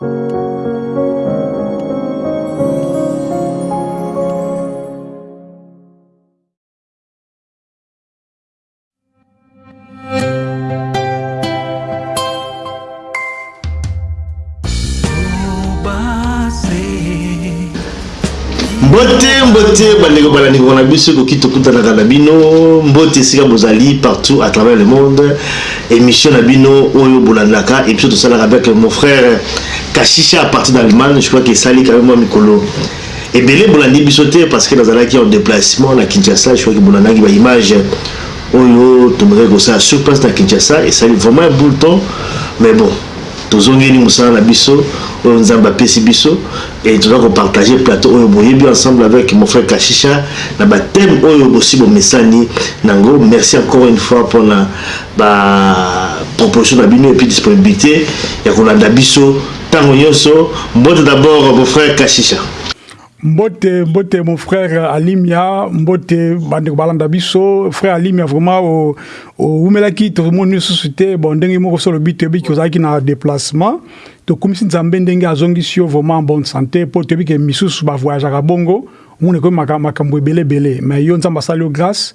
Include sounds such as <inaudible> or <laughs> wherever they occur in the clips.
Thank you. Mbote mbote bandeko balandeko na biso ekoki tokutanaka na bino. Mbote esika bozali partout à travers le monde. Émission na bino oyo bolandaka. Et puis tosalaka avec mon frère kashisha à partir d'allemagne. Je crois que esali quand même mwa mikolo. Ebele bolandi biso te parce que nazalaki en déplacement na kinshasa. Je crois que bolandaki baimage oyo tomekaki kosala sur place na kinshasa. Esali vraiment un bout temps. Mais bon tozongeli mosala na biso oyo nzambe apesi biso et toza kopartage plateau oyo boyebi ensemble avec mon frère kashisha na bathème oyo bosi bomesani nango merci encore une fois mpona baproposition na bino epuis disponibilité ya kolanda biso ntango nyonso mbote d'abord mon frère kashisha mbote mbote mon frère alimia mbote bandeko balanda biso frère alimia vraiment oumelaki tomoni lisusu te bon ndenge moko so lobi toyebi ozalaki na déplacement tokumisi nzambe ndenge azongisi yo vraiment en bonne santé mpo toyebi ke misusu bavoyageaka bongo. Omoni ekomi makambo ebelebele. Mais yo nzambe asali yo grâce.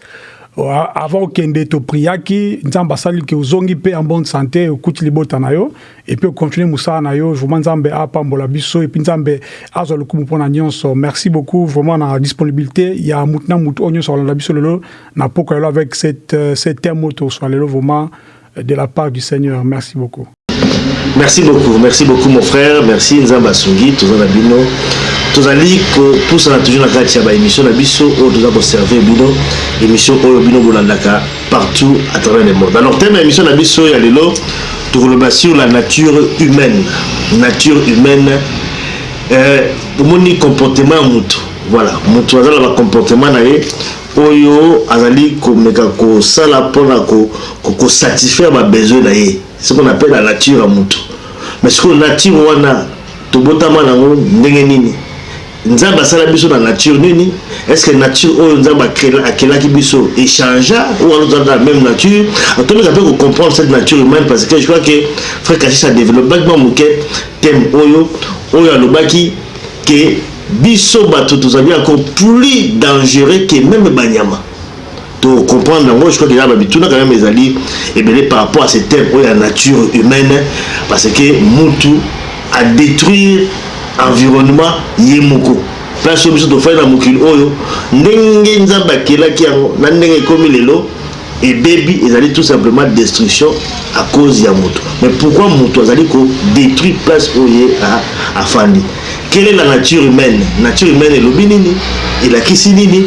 Avant okende topriaki nzambe asali ke ozongi mpe en bonne santé okuti libota na yo. Epuis ocontinue mosala na yo. Vraiment nzambe apambola biso. Epuis nzambe azwa lokumu mpona nyonso. Merci beaucoup vraiment na disponibilité. Ya mutu na mutu oyo nyonso alanda biso lelo. Na poko lelo avec cette, cette terme oyo toswa lelo vraiment de la part du seigneur. Merci beaucoup merci beaucoup merci beaucoup mon frère. Merci nzambe asungi. Toza na bino. Tozali kopusana toujours na kati ya baémission na biso oyo toza koserve bino. Émission oyo bino bolandaka partout à travers le monde. Alors thème ya émission na biso ya lelo tokoloba sur la nature humaine. Nature humaine omoni comportement ya motu voilà motu aza na bacomportement na ye oyo azali komeka kosala mpona kosatisfaire babesoin na ye ce qu'on appelle la nature ya motu mais sikoyo nature wana tobotama nango ndenge nini? Nzambe asala biso na nature nini? Est ce que nature oyo nzambe akelaki biso échangea ou wana tozala na même nature? Tomeka mpe kocomprendre cette nature humaine parce que je crois que frère kashis adéveloppaki mwa moke thème oyo oyo alobaki ke biso bato tozali encore plus dangereux que même banyama tocomprendre yango je crois eza babituna quand même ezali ebele par rapport à ce thème oyo ya nature humaine parce que mutu adétruire environnement ye moko. Place oyo biso tofai na mokili oyo ndenge nzambe akelaki yango na ndenge ekomi lelo ebebi ezali tout simplement destruction à cause ya moto mais pourquoi moto azali kodétruire place oyo ye afandi quelle est la nature humaine? Nature humaine elobi nini? Elakisi nini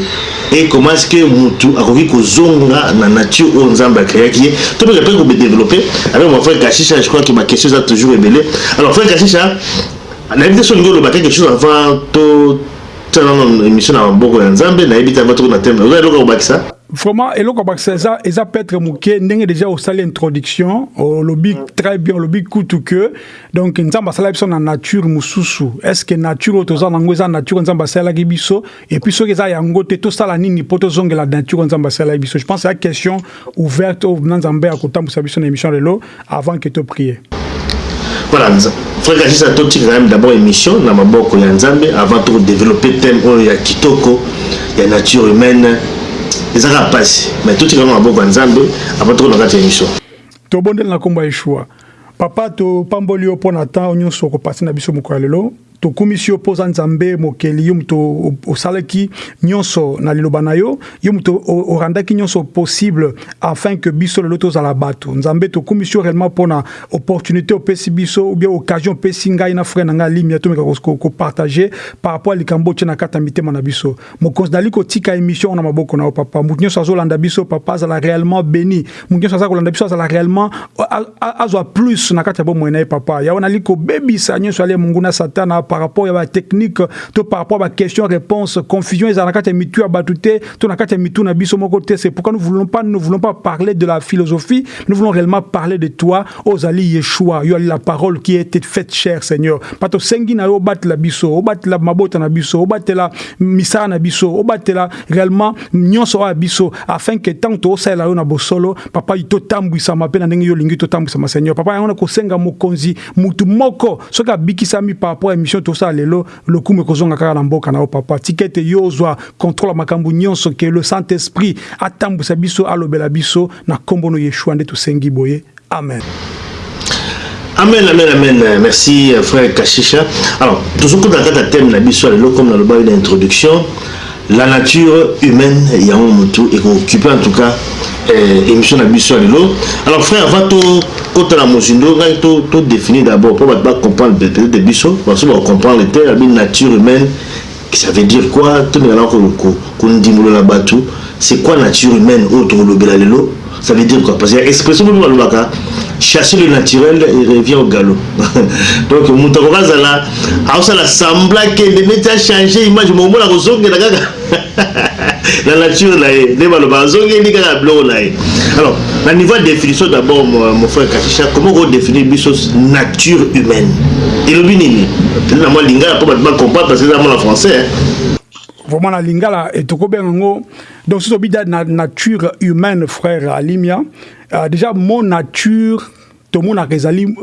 et comment est-ce que mutu akoki kozonga na nature oyo nzambe akreaki ye to mpe mpe kobedeveloppe avec mon frère kashisha je crois que baquestion eza toujours ebele alors frère kashisha nayebi te so olingi oloba quelque chose avant to tana émission na maboko ya nzambe nayebi te avant toko na teme oza eloko kobakisa vraiment eloko bakisa eza eza peut-être moke ndenge déjà osali introduction olobi très bien olobi kutu que donc nzambe asala biso na nature mosusu est ce que nature oyo toza nango eza nature nzambe asalaki biso? Et puis soki eza yango te tosala nini mpo tozongela nature nzambe asalaki biso. Je pense eza question ouverte oyo na nzambe akotambwisa biso na émission lelo avant que toprie voilà frère kashisa totika quand même d'abord émission na maboko ya nzambe avant tokodéveloppe thème oyo ya kitoko ya nature humaine ezaka mpasi. Mais totika ngo maboko ya nzambe avant tokona kati ya émission tobondeli na nkombo ya yeshua. Papa topamboli yo mpo na ntan nyonso okopasi na biso mokolo ya lelo tokumisi yo mpoza nzambe mokeli yo moto osalaki nyonso na liloba na yo yo moto orandaki nyonso possible afin que biso lelo tozala bato. Nzambe tokumisi yo réellement mpona opportunité opesi biso ou bien occasion opesi ngai na frère na ngai alimia tomeka kopartage par rapport a likambo otie na kati ya mitema na biso. Mokonzi nali kotika émission na maboko na yo papa. Motu nyonso azolanda biso papa azala réellement béni. Motu nyonso aza kolanda biso azala réellement azwa plus na kati ya bomoi na ye papa. Yawe nali kobebisa nyonso ali monguna satana par rapport à la technique to par rapport à question réponse confusion na kati ya mitu ya bato te to na ya mitu na biso moko te c'est pourquoi nous voulons pas nous voulons pas parler de la philosophie nous voulons réellement parler de toi ozali yeshua. Yo ali la parole qui a été faite chère seigneur. Pa tosengi na yo obatela biso obatela mabota na biso obatela misala na biso obatela réellement nyonso ya biso afin que ntango tozosalela yo na bosolo papa totambwisama mpe na ndenge yo olingi totambwisama seigneur. Papa yango na kosenga mokonzi mutu moko soki abikisami par rapport à émission tosala lelo lokumu ekozonga kaka na mboka na yo papa tika ete yo ozwa contrôle ya makambo nyonso ke le saint esprit atambwisa biso alobela biso na nkombo no yeshua nde tosengi boye amen Amen, amen, amen. Merci, frère Kashisha. Alors, tout ce que dans le thème, comme dans le d'introduction, la nature humaine yango motu ekooccupe en tout cas euh, émission na biso ya lelo alors frère avant tokota na mozindo ngai todéfinir to d'abord mpo bato bacomprendre peut-être biso baso bacomprendre te abi nature humaine ça veut dire quoi? To ngala ko ko ko ndimolo la batu c'est quoi nature humaine? Autre le lelo ça veut dire quoi? Parce que expression mo balobaka chasser le naturel et revient au galop. <laughs> Donc moto akozala aosala sembla kende neti achange image momona kozongela kaka la nature na ye nde balobaka azongeli kaka biloko na ye alors na niveau ya définition d'abord mon frère kashisha comment kodéfinir biso nature humaine? Elobi nini peut-être na mwa lingala mpo bato bacomprendre parce que eza mona français vraiment na lingala tokobenga yango donc soki tobi na nature humaine frère alimia uh, déjà mon nature tomonaka ezali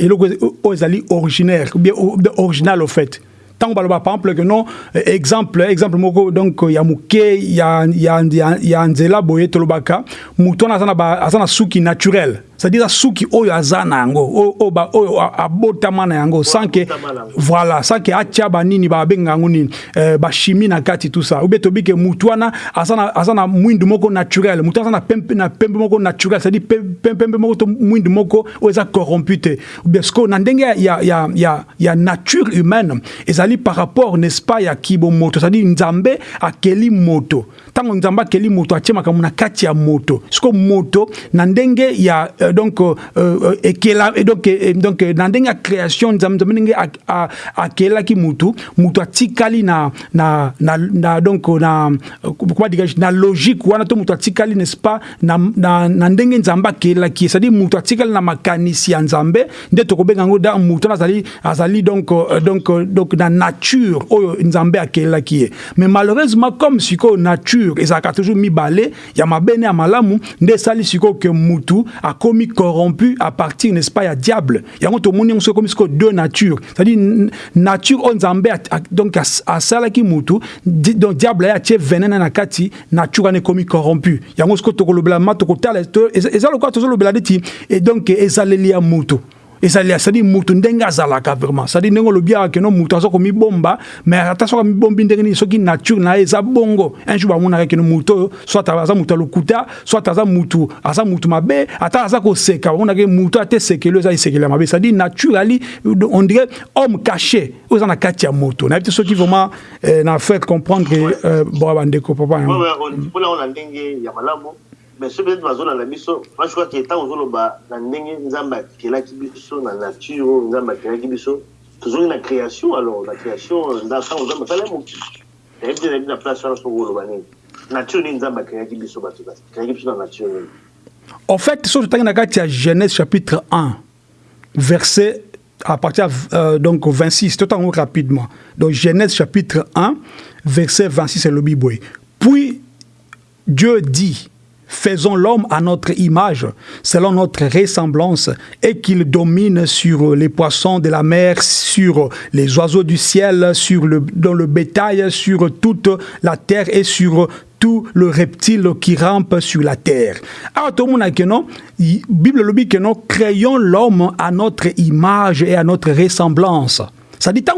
eloko oyo ezali originaire ou bien original au fait ntango baloba par exemple que non exemple exemple moko donc ya moke ya, ya, ya, ya nzela boye tolobaka moto wana aza na suki naturel c'est-à-dire suki oyo aza na yango oyo abotama na yango sanke voilà sanke atia banini babenga yango nini eh, bachimie na kati tout ça. Ube tobi ke mutu wana aza na mwindu moko naturel mutu aza na pembe, moko naturel c'est-à-dire pembe moko to mwindu moko oyo eza corrompu te ubie siko na ndenge ya, ya, ya, ya nature humaine ezali par rapport n'est-ce pas ya kibo moto c'est-à-dire nzambe akeli moto. Ntango nzambe akeli moto atie makambo na kati ya moto. Siko moto na ndenge ya uh, donc euh, ekela donc euh, donc na ndenge ya création nzambe nzambe ndenge akelaki mutu mutu atikali na na na, na donc na comment dire na logique wana to mutu atikali n'est-ce pas na, na, na ndenge nzambe akelaki c'est-à-dire mutu atikali na makanisi ya nzambe nde tokobenga yango da mutu azali azali donc euh, donc donc na nature oyo nzambe akelaki ye mais malheureusement comme sikoyo nature ezalaka toujours mibale ya mabene ya malamu nde esali sikoyo ke mutu akomi corrompu à partir n'est-ce pas ya diable. Tomoni yango soki ekomi deux natures. C'est-à-dire nature oyo nzambe donc asalaki mutu donc diable aye atie venene na kati nature wana ekomi corrompu. Yango soki tokolobela ma tokotala eza lokola tozolobela neti donc ezaleli ya mutu ezali cestadire mutu ndenge azalaka vraiment. Cestadire ndenge olobi awa keno mutu aza komibomba mais ata soki amibombi ndenge nini soki nature na ye eza bongo. Un jour bamonaka keno mutu oyo soit aza mutu ya lokuta soit mabe ata aza koseka. Bamonaka mutu ate esekeli eza esekeli ya mabe. Cestadire nature ali on dirait homme caché oyo eza na kati ya moto. Nayebi te soki vraiment eh, na faire comprendre euh, bo bandeko papa mpona mais soki peut-être bazolanda biso ke ntango nature biso tozongi na création alors na création ntango en fait soki totangi na genèse chapitre 1 verset à partir euh, donc 26 totango rapidement donc genèse chapitre 1 verset 26 c'est le biboy puis Dieu dit Faisons l'homme à notre image, selon notre ressemblance, et qu'il domine sur les poissons de la mer, sur les oiseaux du ciel, sur le, dans le bétail, sur toute la terre et sur tout le reptile qui rampe sur la terre. Alors, tout le monde Bible le dit que non, créons l'homme à notre image et à notre ressemblance. Ça dit, tant.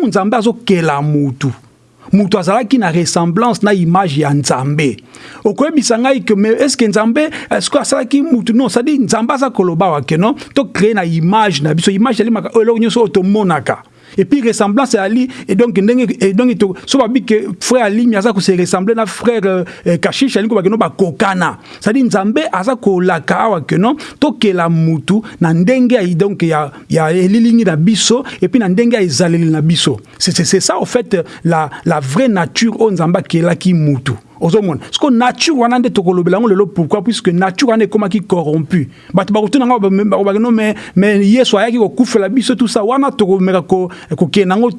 Moto azalaki na ressemblance na image ya nzambe. Okoyebisa ngai ke mais est ce que nzambe ceque asalaki mutu? Non cestadire nzambe aza koloba wake non? Tocrée na image na biso. Image elimaka eloko nyonso oyo tomonaka et puis ressemblance ali et donc ndenge et donc to so babi que frère ali mi aza ko se ressembler na frère euh, kashish ali ko ba ba kokana. Ça dit nzambe aza ko la kawa que non? To ke la mutu na ndenge ai donc ya ya elilingi na biso et puis na ndenge ai zaleli na biso. C'est c'est ça en fait la la vraie nature o nzamba ke la ki mutu ozomona. Siko nature wana nde tokolobela yango lelo pourquoi? Puisque nature wana ekomaki corrompu. Bato bakotuna yango bakobaki no mais yesu ayaki kokufela biso tout ça. Wana tokomeka kokende yango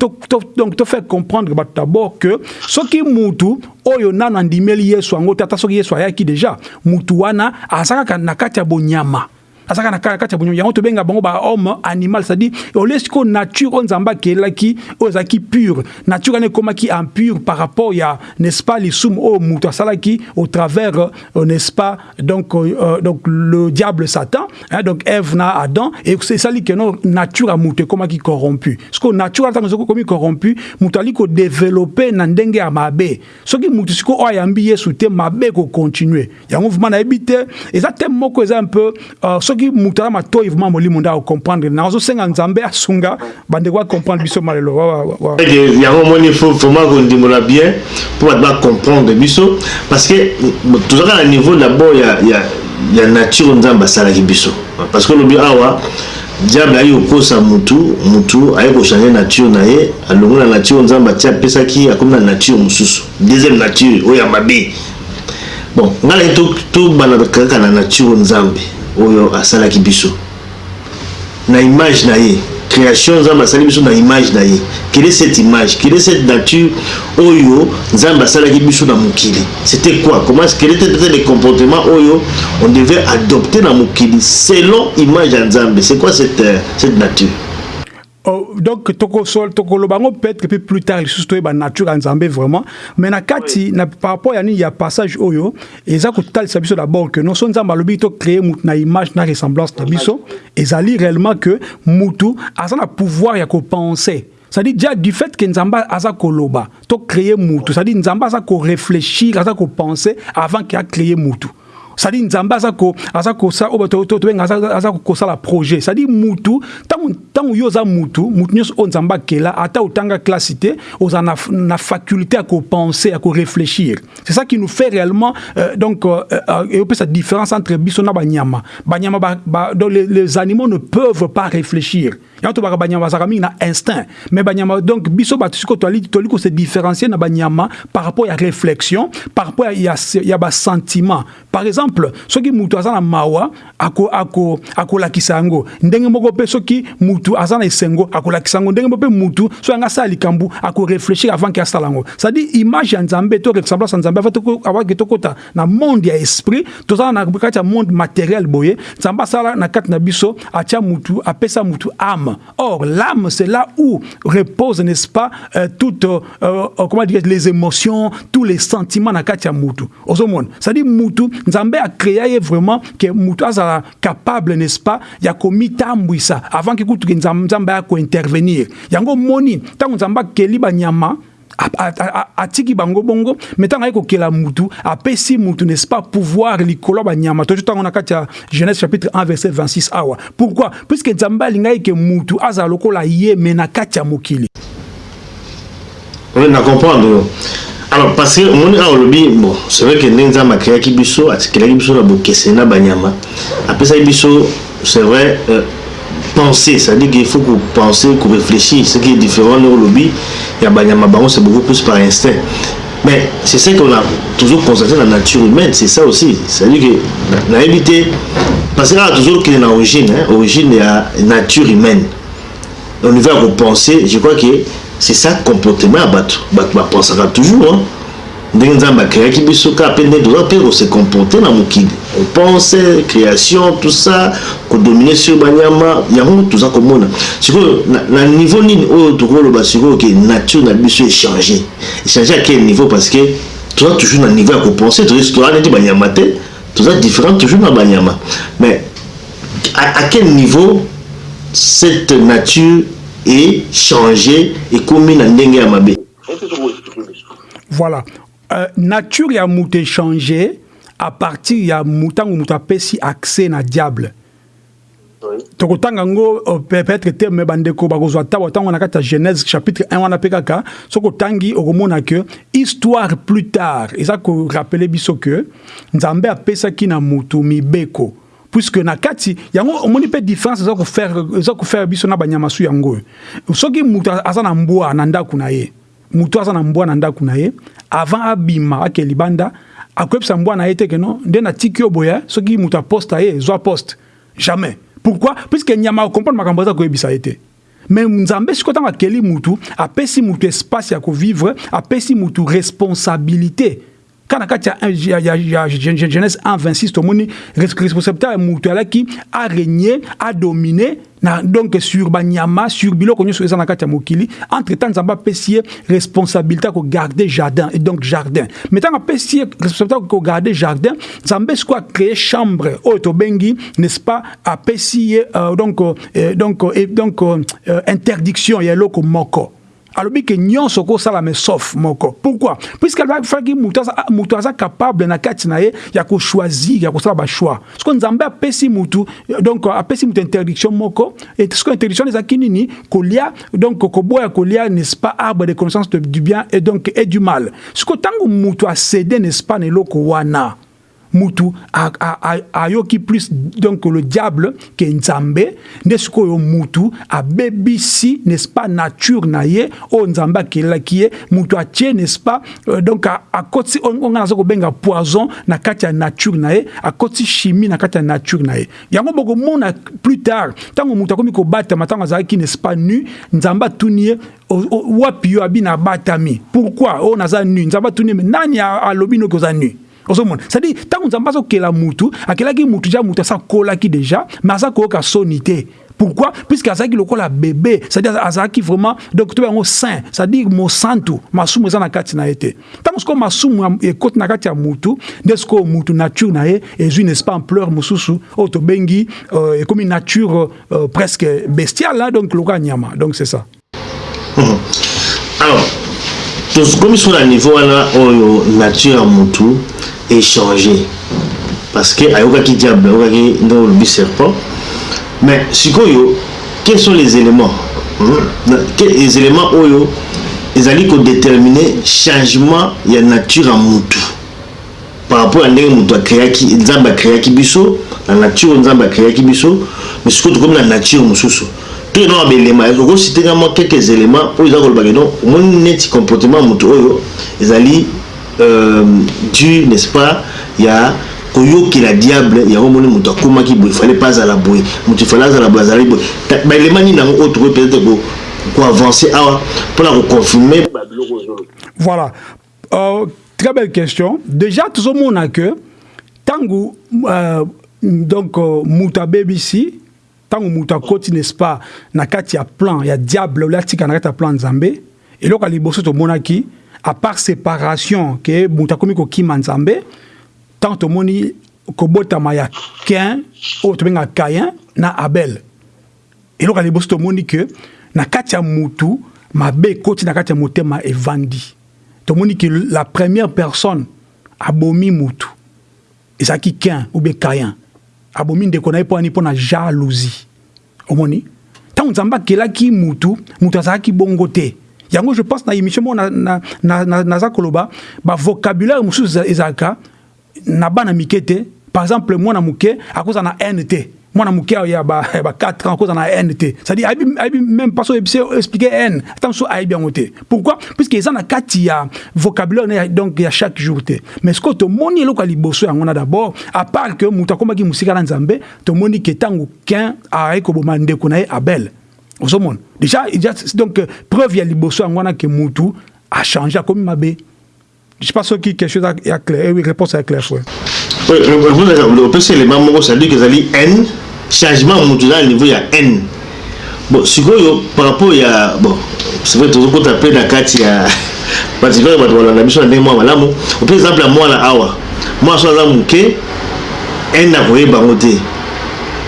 donc tofaire comprendre bato d'abord que soki mutu oyo nano andimeli yesu yango te ata soki yesu ayaki déjà mutu wana aza kaka na kati ya bonyama azaka na kati ya bonyomo yango tobenga bango bahomme animal c'est-à-dire olie sikoyo nature oyo nzambe akelaki oyo ezalaki pure nature wana ekomaki impure par rapport ya n'est-ce pas lisumu oyo moto asalaki au travers euh, n'est-ce pas donc, euh, donc le diable satan hein, donc eve na adam esali keno nature ya moto ekomaki corrompu. Sikoyo nature wana ntango ekomi corrompu moto ali kodéveloppe na ndenge ya mabe. Soki moto sikoyo oyo ayambi yesu te mabe ekokontinue yango vraimen nayebi te eza te moko eza un peu uh, soki moto aza matoi vraimen molimo nde akomprendre nazosenga nzambe asunga bandeko bacomprendre biso malelo. Yango omoni fo vraiment kondimola bien mpo bato bacomprendre biso parce que tozaka na niveau d'abord ya, nature nzambe asalaki biso. Parce que olobi awa diable ayi kokosa mutu mutu ayi kochange nature na ye alongo na nature nzambe atie apesaki akomi na nature mosusu. Deuxième nature oyo ya mabe. Bon ngai naye tobanda kaka na nature nzambe oyo asalaki biso. Na image na ye création nzambe asali biso na image na ye. Quelle est cette image? Quelle est cette nature oyo nzambe asalaki biso na mokili? C'était quoi? Comment quel était peut-être les comportements oyo on devait adopter na mokili selon image ya nzambe? C'est quoi cette, cette nature Oh, donc tokosol tokoloba ngo peut-être puis plus tard lisusu toyeba nature ya nzambe vraiment. Mais na kati na par rapport ya nini ya passage oyo eza kotalisa biso d'abord que non so nzambe alobi tocréer mutu na image na ressemblance na biso ezali réellement que mutu aza na pouvoir ya kopenser. C'est-à-dire déjà du fait que nzamba aza koloba to créer mutu c'est-à-dire nzamba aza ko réfléchir aza ko penser avant qu'il a créé mutu c'est-à-dire nzambe aza ko aza kosa oyo tobenga aza kosala projet. C'est-à-dire mutu ntango yo oza mutu mutu nyonso oyo nzambe akela ata otanga classe te oza na, na faculté koréfléchir c'est ça qui nous fait réellement euh, donc euh, euh, différence entre biso na banyama. Les animaux ne peuvent pas réfléchir yango tobaka banyama bazalaka mingi na instinct. Mais banyama donc biso bato sikoyo toli kose différencier na banyama par rapport ya réflexion par rapport ya, ya, basentiment par exemple soki mutu aza na mawa akolakisa yango. Ndenge moko mpe soki mutu aza na esengo akolakisa yango. Ndenge moko mpe mutu soki anga asala likambo akoréfléchir avant ke asala yango. C'est-à-dire image ya nzambe to ressemblance ya nzambe avake tokota na monde ya esprit tozala na kati ya monde matériel boye. Nzambe asala na kati na biso atia mutu apesa mutu âme or l'âme c'est là où repose n'est-ce pas euh, toutes euh, euh, comment dire les émotions tous les sentiments na kati ya mutu ozomona c'est-à-dire mutu nzambe akrea ye vraiment ke mutu azala capable n'est-ce pas ya komitambwisa avant ke kutuke nzambe ya kointervenir yango moni ntango nzambe akeli banyama atiki bango bongo me ntango aye kokela mutu apesi mutu n'est-ce pas pouvoir likolo ya banyama. Tozo ntango na kati ya genèse chapitre 1 verset 26 awa. Pourquoi? Puisque nzambe alingaki ke mutu azala lokola ye me na kati ya mokili. Oui, na comprendre. Alors parce que omoni awa olobi bon c'est vrai que ndenge nzambe akreaki biso atikelaki biso na bokeseni na banyama. Apesaki biso c'est vrai euh, penser c'est-à-dire qu'il faut que penser que réfléchir ce qui est différent de olobi ya banyama bango c'est beaucoup plus par instinct. Mais c'est ça qu'on a toujours constaté dans la nature humaine c'est ça aussi. C'est-à-dire que nayebi te parce que awa toujours kende na origine hein, origine ya nature humaine. Niveau ya kopenser je crois que c'est ça comportement ya bato bato bapensaka toujours hein. Ndenge nzambe akreaki biso kaka mpe nde toza mpe kose comporte na mokili. Opense création tout ça kodomine sur banyama yango toza komona. Sikoyo na, niveau nini oyo tokoloba sikoyo ke nature na biso échange? Échange à quel niveau? Parce que toza toujours na niveau ya kopense toza neti banyama te toza différent toujours na banyama. Mais à, quel niveau cette nature est changée ekomi na ndenge ya mabe? Voilà euh, nature ya moto échangé à partir ya ntango moto apesi accès na diable. Tokotanga yango euh, peut-être te me bandeko bakozwa tabo ntango na kati ya genèse chapitre 1 wana mpe kaka soki otangi okomona ke histoire plus tard eza korapele biso ke nzambe apesaki na mibeko. Puisque na kati yango omoni mpe différence eza kofaire biso na banyama su yango. Soki mutu aza na mbwa na ndako na ye mutu aza na mbwa avant abima ake libanda akoyebisa mbwa na ye te ke no nde natiki yo boye soki mutu aposte ye ezwa poste. Jamais. Pourquoi? Puisque nyama akomprendre makambo eza koyebisa ye te. Nzambe mutu apesi mutu espace ya kovivre apesi mutu responsabilité kana kati ya, ya, ya, ya genèse 1 26 tomoni responsabilité ya mutu alaki arégner adomine na donc sur banyama sur biloko nyonso eza na kati ya mokili. Entre temps nzambe apesi ye responsabilité ya kogarde jardin et donc jardin. Mais ntango apesi ye responsabilité ya kogarde jardin nzambe sikoyo acréé chambre oyo tobengi n'est-ce pas apesi ye euh, donc, euh, donc, euh, donc euh, interdiction ya eloko moko alobi ke nyonso kosalama sauf moko. Pourquoi? Puisque alifaki mutu aza capable na kati na ye ya kochoisir ya kosala bachoix siko nzambe apesi mutu donc apesi interdiction moko siko interdiction ezalaki nini kolia donc koboya kolia n'est-ce pas de connaissance du bien et donc et du mal. Siko ntango mutu acede n'est-ce pas na mutu ayoki plus donc le diable ke nzambe nde sikoyo mutu abebisi n'est-ce pas nature na ye oyo nzambe akelelaki ye mutu atie n'est-ce pas euh, donc akoti onga naza kobenga poison na kati ya nature na ye akoti chimie na nature na ye. Yango bokomona plus tard ntango mutu akomi kobatama ntango azalaki n'est-ce pas nu nzambe atuni ye wapi yo abi na abatami pourquoi? Oyo naza nu nzambe atuni ye nani alobi noki oza nu? Ozomona c'est-à-dire ntango nzambe azokela mutu akelaki mutu ja mutu asakolaki déjà mais aza koyoka soni te. Pourquoi? Puisque azalaki lokola bébé c'est-à-dire azalaki vraiment donc to c'est-à-dire mosantu masumu eza na na te. Ntango masumu ekoti na mutu nde sikoyo mutu nature na ye ezwi n'est-ce pas tobengi euh, ekomi nature euh, presque bestiale donc lokola donc c'est ça. Alors so na niveau wana oyo nature échangé parce que ayokaki diable ayokaki ndenge olobi serpent. Mais sikoyo quels sont les éléments les éléments oyo ezali kodétermine changement ya nature ya mutu par rapport ndenge moto akreaki nzambe akreaki biso na nature nzambe akreaki biso mais sikoyo tokomi na nature mosusu. Toke nanga belema okositenga mwa quelques éléments oyo eza kolobaka non omoni neti comportement oyo ezali euh, dû n'est-ce pas ya koyokela diable yango moni moto akomaki boye fale mpe azala boye. Moto fale azala boye azalaki boye. Baelema nini yango oyo tokoki peut-être koavance awa mpona koconfirme babiloko ozoloba voilà. Euh, très belle question. Déjà tozomona que ntango euh, donc euh, moto abebisi ntango moto akoti n'est-ce pas na kati ya plan ya diable oyo atika na kati ya plan nzambe eloko ya liboso tomonaki à part séparation ke moto akomi kokima nzambe ntango tomoni kobotama ya kain oyo tobengaka kayin na abel. Eloko ya liboso tomoni ke na kati ya mutu mabe ekoti na kati ya evandi. Tomoni ke la première personne abomi mutu ezalaki kain ou bien kayin abomi ndeko na ye mpo ani mpo na jalousie omoni ntango nzambe akelaki mutu mutu azalaki bongo te yango je pense na émission moko naza na, na, na, koloba bavocabulaire mosusu ezalaka na bana mike par exemple mwana moke akoza na haine te mwana moke ya ba, ba 4 ans akoza na haine te c'est-à-dire même pas so expliquer haine ata so ayebi yango pourquoi? Puisque eza na kati ya vocabulaire donc ya chaque jour te. Mais sikoyo tomoni eloko ya liboso yango na d'abord à part que moto akomaki mosika na nzambe tomoni ke ntango quin aye koboma ndeko na abel ozomona déjà donc preuve ya liboso yango wana ke mutu a changé akomi mabe. Je sais pas soki quelque chose ya clair oui réponse ya clair frère opesi élément c'est-à-dire que ezali haine changement mutu na niveau ya haine bon sikoyo par rapport ya bon c'est vrai tozokota mpe na kati ya particulier bato balanda biso na ndenge mwa malamu ope exemple ya mwana awa. Mwana so aza moke haine akoyeba yango te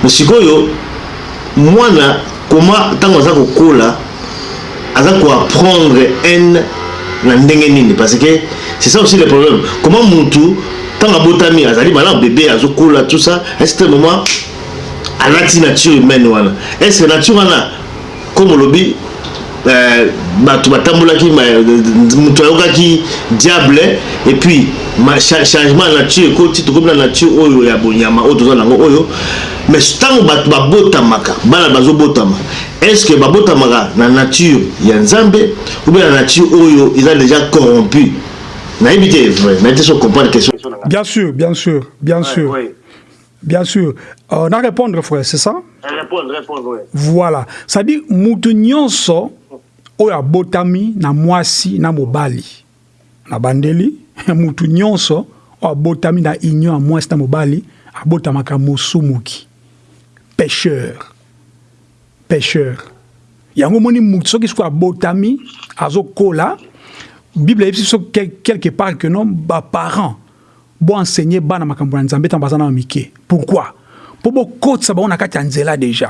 sikoyo mwana comment ntango aza kokola aza koapprendre haine na ndenge nini? Parce que c'est ça aussi le problème. Comment mutu ntango abotami azali malamu bébé azokola tout ça certain moment alati nature humaine wana. Est ce que nature wana comme olobi euh, bato batambolaki moto ayokaki diable et puis changement ya nature ekoti tokomi na nature oyo ya bonyama oyo toza nango oyo mais ntango bato babotamaka bana bazobotama est ce que babotamaka na nature ya nzambe ou bien na nature oyo eza déjà corrompu? Nayebi te vrai nayebi te so comprendre question bien sûr bien sûr bien ouais, sûr ouais. Bien sûr. Euh, on a répondre, frère, c'est ça? Répondre, répondre, oui. Voilà. Ça dit, mutu nyonso oyo abotami na mwasi na mobali. Na bandeli <laughs> mutu nyonso oyo abotami na union ya mwasi na mobali abotamaka mosumuki. Pêcheur. Pêcheur. Yango omoni mutu soki soki abotami azokola bible eyebi biso quelque part que non baparent boenseigner bana makambo na nzambe ntango baza na mike. Pourquoi? Mpo bokotisa bango na kati ya nzela déjà.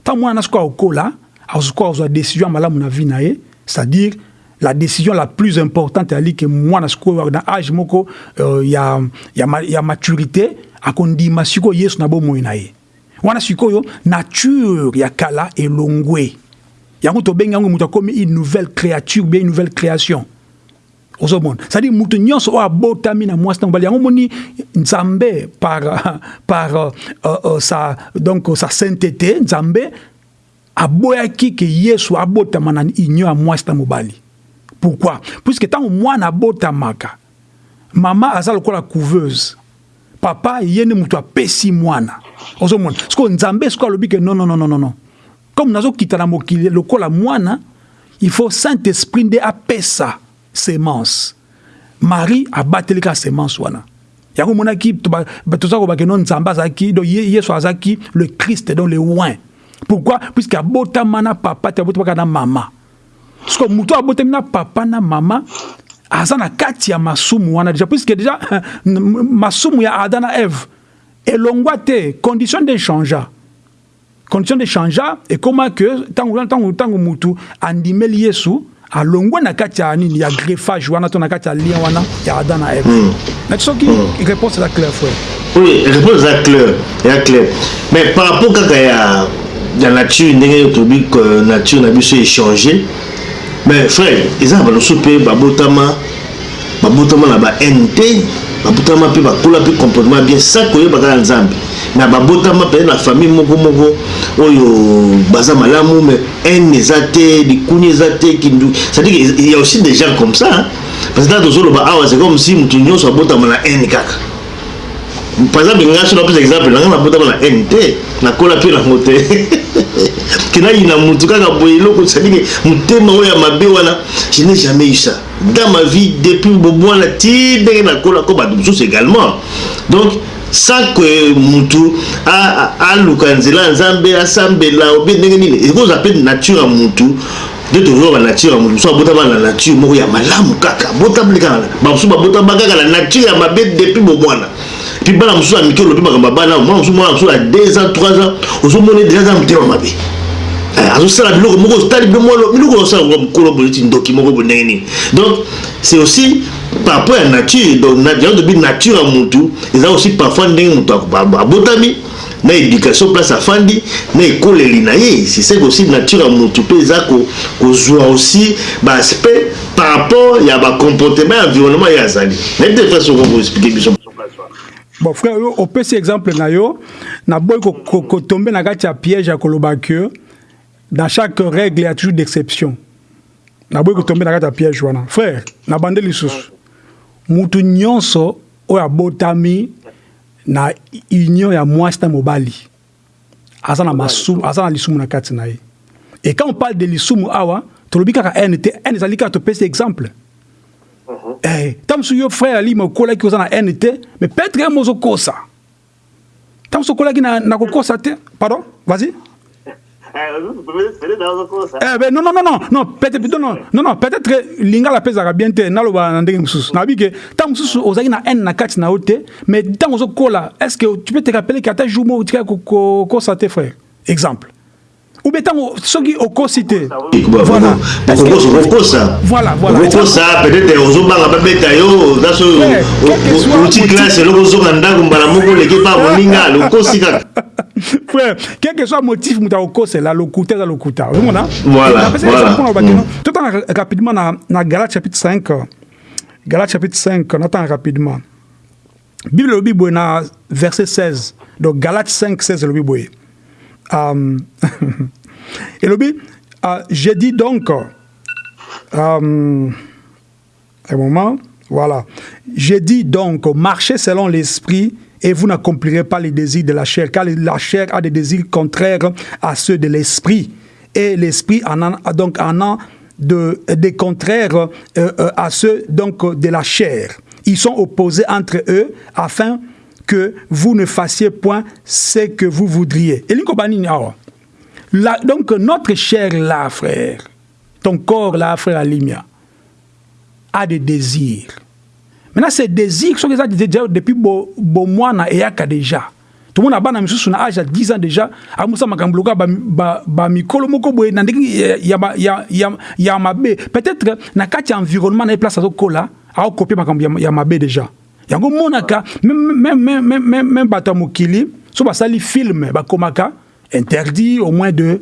Ntango mwana na soki akokola azokoka kozwa décision ya malamu na vie na ye c'est-à-dire la décision la plus importante ali ke mwana sikoyo na age moko uh, ya, ya, ya maturité akondima sikoyo yesu na bomoi na ye. Wana sikoyo nature ya kala elongwe. Yango tobengi yango moto akomi une nouvelle créature bien une nouvelle création. Ozomona. C'est-à-dire moto nyonso oyo abotami na mwasi na mobali yango moni nzambe par, <laughs> par uh, uh, sa, donc sa sainteté nzambe aboyaki ke yesu abotama na union ya mwasi mobali. Pourquoi? Puisque ntango mwana abotamaka mama aza lokola couveuse. Papa ye nde moto apesi mwana. Ozomona. Sikoyo nzambe sikoyo alobi ke non non non non non comme nazokita na mokili lokola mwana il faut saint esprit nde apesa semence. Marie abateli kaka semence wana. Yango omonaki toza kobake no nzambe azalaki donc yesu azalaki le christ donc le oin pourquoi? Puisque abotama na papa te abotamaka na mama. Siko moto abotami na papa na mama aza na kati ya masumu wana déjà. Puisque déjà <laughs> masumu ya ada na eve elongwa te condition de changea. Condition de changea ekóma ke ntango mutu andimeli yesu alongwe na kati ya nini ya greffage wana to na kati ya lien wana ya ada na eve mm. nati soki mm. réponse eza clair frère. Oui réponse eza clair eza clair mais par rapport kaka ya ya nature ndenge tobi nature na biso échange mais frère eza na baloso mpe babotama babotama na bahaine te babotama mpe bakola mpe comportement bien. Sa koyeba kaka nzambe. Na babotama mpe na famille moko moko oyo baza malamu mais haine eza te likuni eza te kindu. C'est-à-dire il y a aussi des gens comme ça parce que ntango tozoloba awa c'est comme si motu nyonso abotama na haine kaka par exemple nga so napesa exemple nanga nabotama na haine te nakola mpe nango te <laughs> kenayina mutu kaka boye eloko sadike motema oyo ya mabe wana je n'ai jamais eu ça. Dans ma vie depuis bobwana ti ndenge nakola ko bato mosusu également. Donc sans que mutu aluka nzela ya nzambe asambela obe ndenge nini ekozwa mpe nature ya mutu nde tozoba nature ya mutu. Mosusu abotama na nature moko ya malamu kaka abotameli kaka bamosusu babotama kaka na nature ya mabe depuis bomwana puis bana mosusu ya mike olobi makambo ya bana mwana mosusu mwana mosusu ya 2 ans 3 ans ozomoni deja aza motema mabe. Azosala biloko moko otali biloko osala mokolo boye ti ndoki moko bo ndenge nini. Donc c'est aussi par rapport ya nature donc yango tobi nature ya mutu eza aussi parfois ndenge moto abotami na éducation place afandi na ekoleli na ye. Ça aussi nature ya mutu mpe eza kozwa aussi baaspect par rapport ya bacomportement ya environnement ye azali. Nayebi te frère soko koexplike biso bon frère oyo opesi exemple na yo. Naboyi kotombe na kati ya piège ya koloba ke dans chaque règle il y a toujours d'exception naboyi kotombe na kati ya piège wana frère na bande lisusu mutu nyonso oyo abotami na union ya mwasi na mobali. Aza na masumu aza na lisumu na kati na ye. Et quand on parle de lisumu awa tolobi kaka haine te haine ezali kaka topesi exemple ntango mosusu yo frère alima okolaki oza na haine te mais peut-être ye mo ozokosa ntango mosusu okolaki na kokosa te pardon vas-y. <laughs> Eh ben non non non non non peut-être non non non peut-être lingala pezaka bien te naloba na ndenge mosusu nabi ke ntango mosusu ozalaki na haine na kati na yo te mais ntango ozokola est-ce que tu peux te rappeler ke ata jour mo otika kokosa te frère? Exemple ou bien ntango soki okosi te voilà. voilà voilà. Okosa peut-être ozobanga babeta yo naso oti classe eloko ozonga ndako mbala moko oleki pa moninga <laughs> lokosi kaka. Frère quel que soit motif moto akokosela lokuta eza lokuta. Ozomona voilà totanga rapidement na galate chapitre 5 galate chapitre 5 natanga rapidement. Bible elobi boye na verset 16 donc galate 5 16 elobi boye um, <laughs> elobi uh, je dis donc um, un moment voilà je dis donc marchez selon l'esprit et vous n'accomplirez pas les désirs de la chair, car la chair a des désirs contraires à ceux de l'esprit. Et l'esprit en a donc en a de, des contraires euh, euh, à ceux donc, de la chair. Ils sont opposés entre eux afin que vous ne fassiez point ce que vous voudriez. Et la, donc notre chair là, frère, ton corps là, frère Alimia, a des désirs. Maintenant, ces désirs sont déjà depuis bon, mois eyaka déjà. Tout le monde a bana misusu na âge à 10 ans déjà. Amusa makambuluka ba ba ba mikolo moko boye na. Peut-être na kati environnement na place azo kola, a copier makambo ya mabe déjà. Yango monaka même même bata mokili, so ba sali film ba komaka interdit au moins de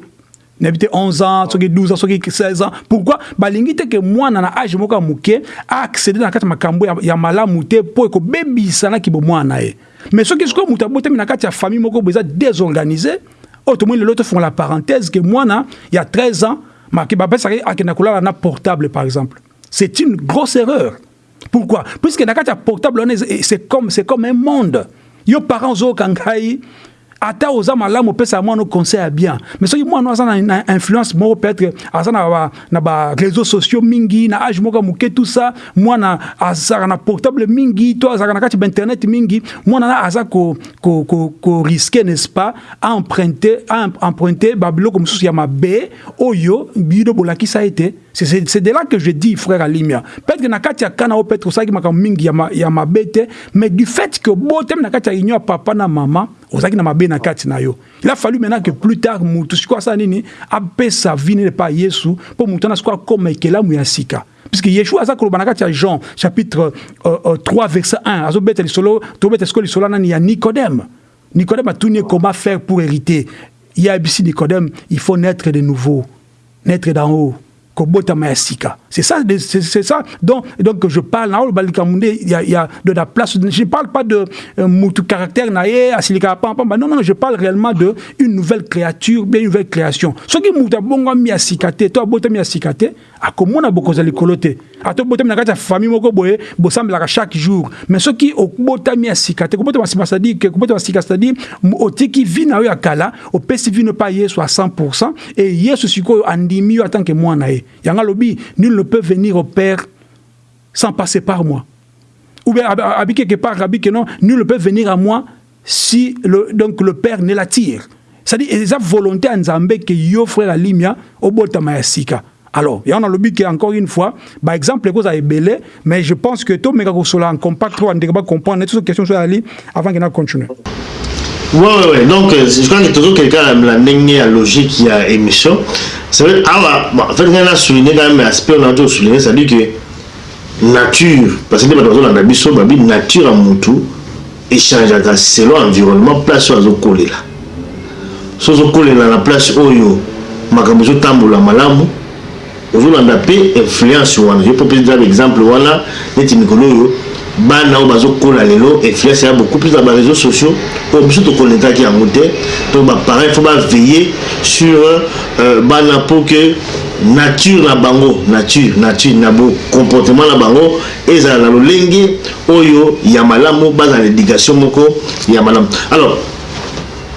n'habite 11 ans, soki 12 ans, soki 16 ans. Pourquoi? Balingi te que moi na âge moko ya muke a accéder na kati makambo ya, ya malamu te po eko bebisa na kibo mwana ye. Mais soki siko muta bote na kati ya famille moko beza désorganisé, autrement le l'autre font la parenthèse que moi na il y a 13 ans, ma ki ba pesa akena kolala na portable par exemple. C'est une grosse erreur. Pourquoi? Puisque kati ya portable c'est comme un monde. Yo parents zo kangai ata oza malamu opesa mwana conseil ya bien. Mais soki mwana aza na influence moko peut-être aza na, na ba réseaux sociaux mingi na age moko moke tout ça. Na portable mingi to azalaka na ba internet mingi. Mwana na aza risque n'est-ce pas a emprunter a emprunter mabe oyo bino bolakisa ete c'est de là que je dis frère Alimia. Peut-être que na kati ya kana peut-être osaki makambo mingi ya, ya mabe te mais du fait que botem na kati ya union papa na mama ozalaki na mabe na kati na yo. Il a fallu maintenant que plus tard mutu sikoyo asala nini apesa vi nini epa yesu mpo mutu wana sikoyo akoma ekelamu ya puisque yeshua aza koloba na kati ya jean chapitre euh, euh, 3 verset 1 azobeta lisolo tobeta sikoyo lisolo nani ya nicodème. Nicodème atuni comment faire pour hériter. Ye ayebisi nicodème il faut naître de nouveau naître d'en haut c'est ça, c'est ça. Donc, donc je parle, il y, a, il y a de la place. Je ne parle pas de euh, caractère, non, non, je parle réellement de une nouvelle créature, bien une nouvelle création. Ce qui mouta bongo mi asikate, toi bota mi asikate, a comment on a beaucoup de coloté. A toi bota mi nakata famille moko boye, bossam la chaque jour. Mais ce qui au bota mi asikate, comment tu vas ça dit que comment tu vas sikate, c'est-à-dire au tiki vina yo akala, au pesi vino pas yesu à 100% et yesu siko andimi en tant que moi nae. Yanga lobi, nul ne peut venir au Père sans passer par moi. Ou bien, habiter quelque part, que non, nul ne peut venir à moi si le, donc le Père ne l'attire. C'est-à-dire, il y a volonté en Zambé que yo frère Alimia au botama ya sika. Alors, il y en a le but encore une fois, par exemple, les choses belé, mais je pense que tout le monde en compact, on ne comprendre toutes ces questions sur Ali avant qu'il continue? Ouais, ouais, ouais. Donc, je crois que toujours quelqu'un la ligne logique qui a émission. Ça veut dire, ah, bon, en fait, on a souligné quand même aspect, on a toujours souligné, dit que nature, parce que dans la nature, la nature à mon tour, échange selon l'environnement, place où on a collé là. So on collé là, la place où yo, makambo zo tambola malamu, ozolanda mpe influence wana. Je peux prendre l'exemple wana. Neti mikolo oyo bana oyo bazokola lelo influence ya beaucoup. Plus na baréseaux sociaux oyo biso tokonetaki yango te. Donc baparent il faut baveiller sur euh, bana mpo ke nature na bango nature nature na comportement na bango ezala na lolenge oyo ya malamu bazala na éducation moko ya malamu. Alors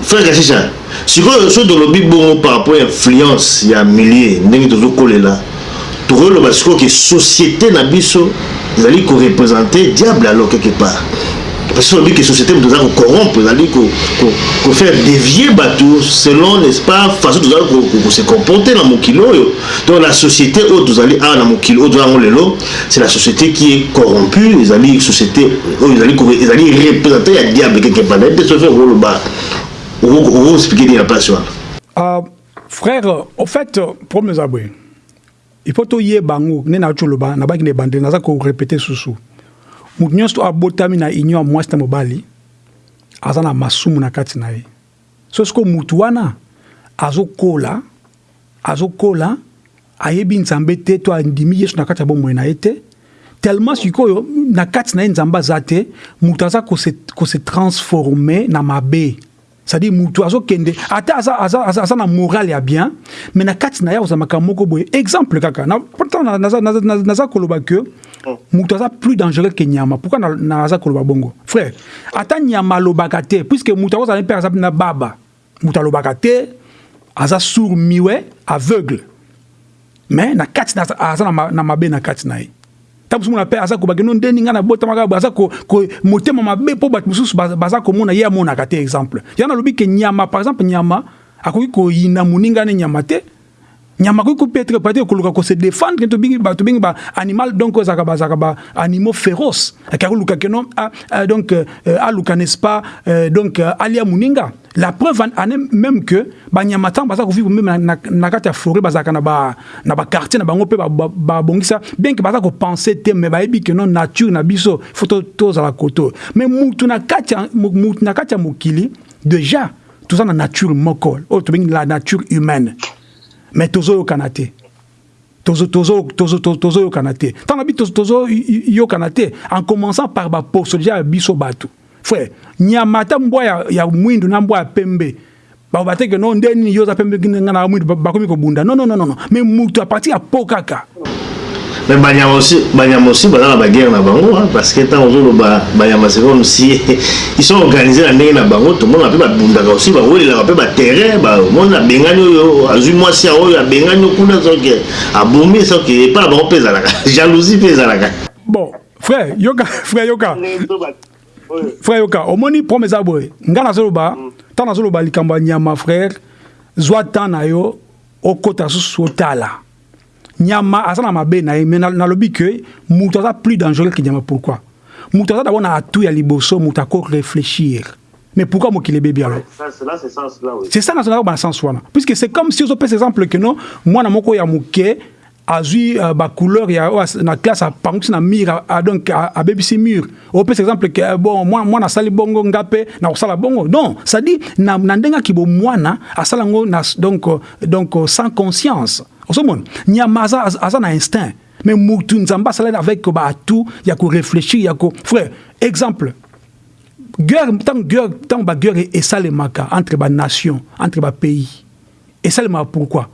frère kasisha sikoyo so tolobi bongo par rapport ya influence ya milieu ndenge tozokolela tokoyoloba sikoyo ke société na biso ezali koreprésente diable alors quelque part. Parce que olobi ke société moto eza kocorrompre ezali kofaire dévier bato selon n'est-ce pas façon tozali kose comporter na mokili oyo. Donc la société oyo tozali awa na mokili oyo toza yango lelo c'est la société qui est corrompue ezali société oyo ezali représente ya diable quelque part. Nayebi te sofe okoloba okoexplike nini na place wana frère au fait problème eza boye il faut toyeba bango. Nde nauti oloba nabaki na ebandeli naza korepete susu moto nyonso abotami na union ya mwasi na mobali. Aza na masumu na kati na ye so sikoyo motu wana azokola azokola ayebi nzambe te to andimi yesu na kati ya bomoi na ye te tellement sikoyo na kati na ye nzambe aza te moto aza kose transforme na mabe c'est-à-dire moto azokende. Ata aza, aza, aza, aza na moral ya bien mais na kati na ye ozamaka moko boye. Exemple kaka. Pourtant naza, koloba ke moto aza plus dangereux ke nyama. Pourquoi naza koloba bongo? Frère ata nyama alobaka te puisque moto akozala mpe aza na baba. Moto alobaka te aza sourd miwe aveugle. Mais na kati aza na mabe na kati na ye ntango mosusu mona mpe aza kobake no ndeni ngai nabotamaka aza motema mabe mpo bato mosusu baza komona ye amonaka te exemple. Ya nalobi ke nyama par exemple nyama akoki koyina moninga ne nyama te. Nyama akoki peut-être peut-être koluka kose défendre tobengi tobengi ba animal donc ezalaka bazalaka ba animaux féroce akaki koluka keno donc aluka n'est-ce pas donc alia moninga la preuve est même que banyama baza kovivre meme na kati ya forêt bazalaka na baquartier na bango mpe babongisa bien ke baza kopense te me bayebi ke no nature na biso faut tozala koto mais mutu na kati ya mokili déjà toza na nature moko oyo tobengi la nature humaine. Mais tozoyokana te tozoyokana te ntango na bi tozoyokana te en commençant par baposo déjà ya biso bato frère nyama ata mbwa ya, ya mwindu na mbwa ya pembe. Baloba te ke no nde nini yo oza pembe nga na mwindu bakomi kobunda. Non non non non mais mutu apartir ya po kaka. Mais banyama aussi banyama aussi baza na baguerre na bango parce que ntango ozoloba banyama c'est comme si <laughs> ils sont organisés na ndenge na bango tomona mpe babundaka aussi bawelelaka mpe baterrain bamoni abengani oyo azwi mwasi ya oyo abengani kuna soki abumi soki epa na bango mpe ezalaka <laughs> jalousie mpe ezalaka. Bon frère yoka <laughs> frère yoka frère yoka omoni problème eza boye ngai nazoloba ntango nazoloba likambo ya nyama frère zwa temps na yo okota susu otala. Nyama aza na mabe na ye me nalobi ke moto aza plus dangereux ke nyama. Pourquoi? Moto aza dabord na atu ya liboso moto ako réfléchir. Mais pourquoi mokili ebebi alors? C'est ça nazolaka bana sens wana. Puisque c'est comme si ozopesa exemple ke no mwana moko ya moke azwi uh, bacouleur ya na classe apangwisi na mur donc abebisi mur. Opesa exemple ke bon mwana asali bongo nga mpe na kosala bongo. Non c'est-à-dire na, na ndenge aki bomwana asala yango donc, donc sans conscience. Ozomona nyama aza, aza na instinct. Mais mutu nzambe asala avec baatu ya koréfléchir ya ko frère exemple. Guerre ntango guerre ntango baguerre esalemaka entre banation entre bapays esalemaka pourquoi?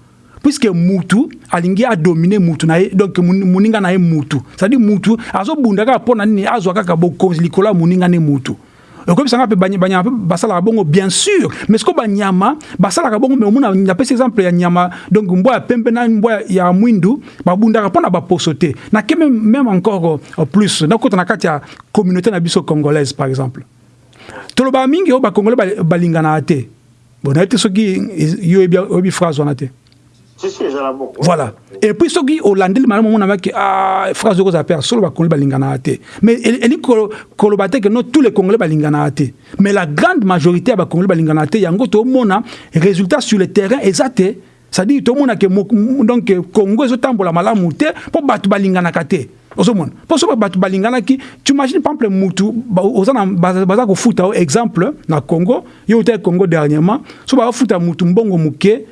Puisque mutu alingi adomine mutu na ye donc moninga na ye mutu. C'est-à-dire mutu azobunda kaka mpo na nini? Azwa kaka bokonzi likolo ya moninga ne mutu. Okobisanga mpe banyama mpe basalaka bongo bien sûr. Mais siko banyama basalaka bongo mais omona napesi exemple ya nyama donc mbwa ya pembe na mbwa ya mwindu babundaka mpo na baposo te nake même encore plus. Nakota na kati ya communauté na biso congolaise par exemple. Tolobaka mingi oyo bacongolais balinganaka te bon nayebi te soki yo oyebi phrase wana te voilà. Et puis soki olandeli malamu omonamaki phrase okozala mpe solo bacongolais balinganaka te mais eli koloba te ke no tous les congolais balinganaka te mais la grande majorité ya bacongolais balinganaka te yango tomona résultat sur le terrain eza te. C'est-à-dire tomona ke donc congo ezotambola malamu te mpo bato balinganaka te. Ozomona. Mpo soki bato balinganaki tu imagine par exemple mutu baza kofuta exemple na congo. Yo ota congo dernièrement. So bakofuta mutu mbongo moke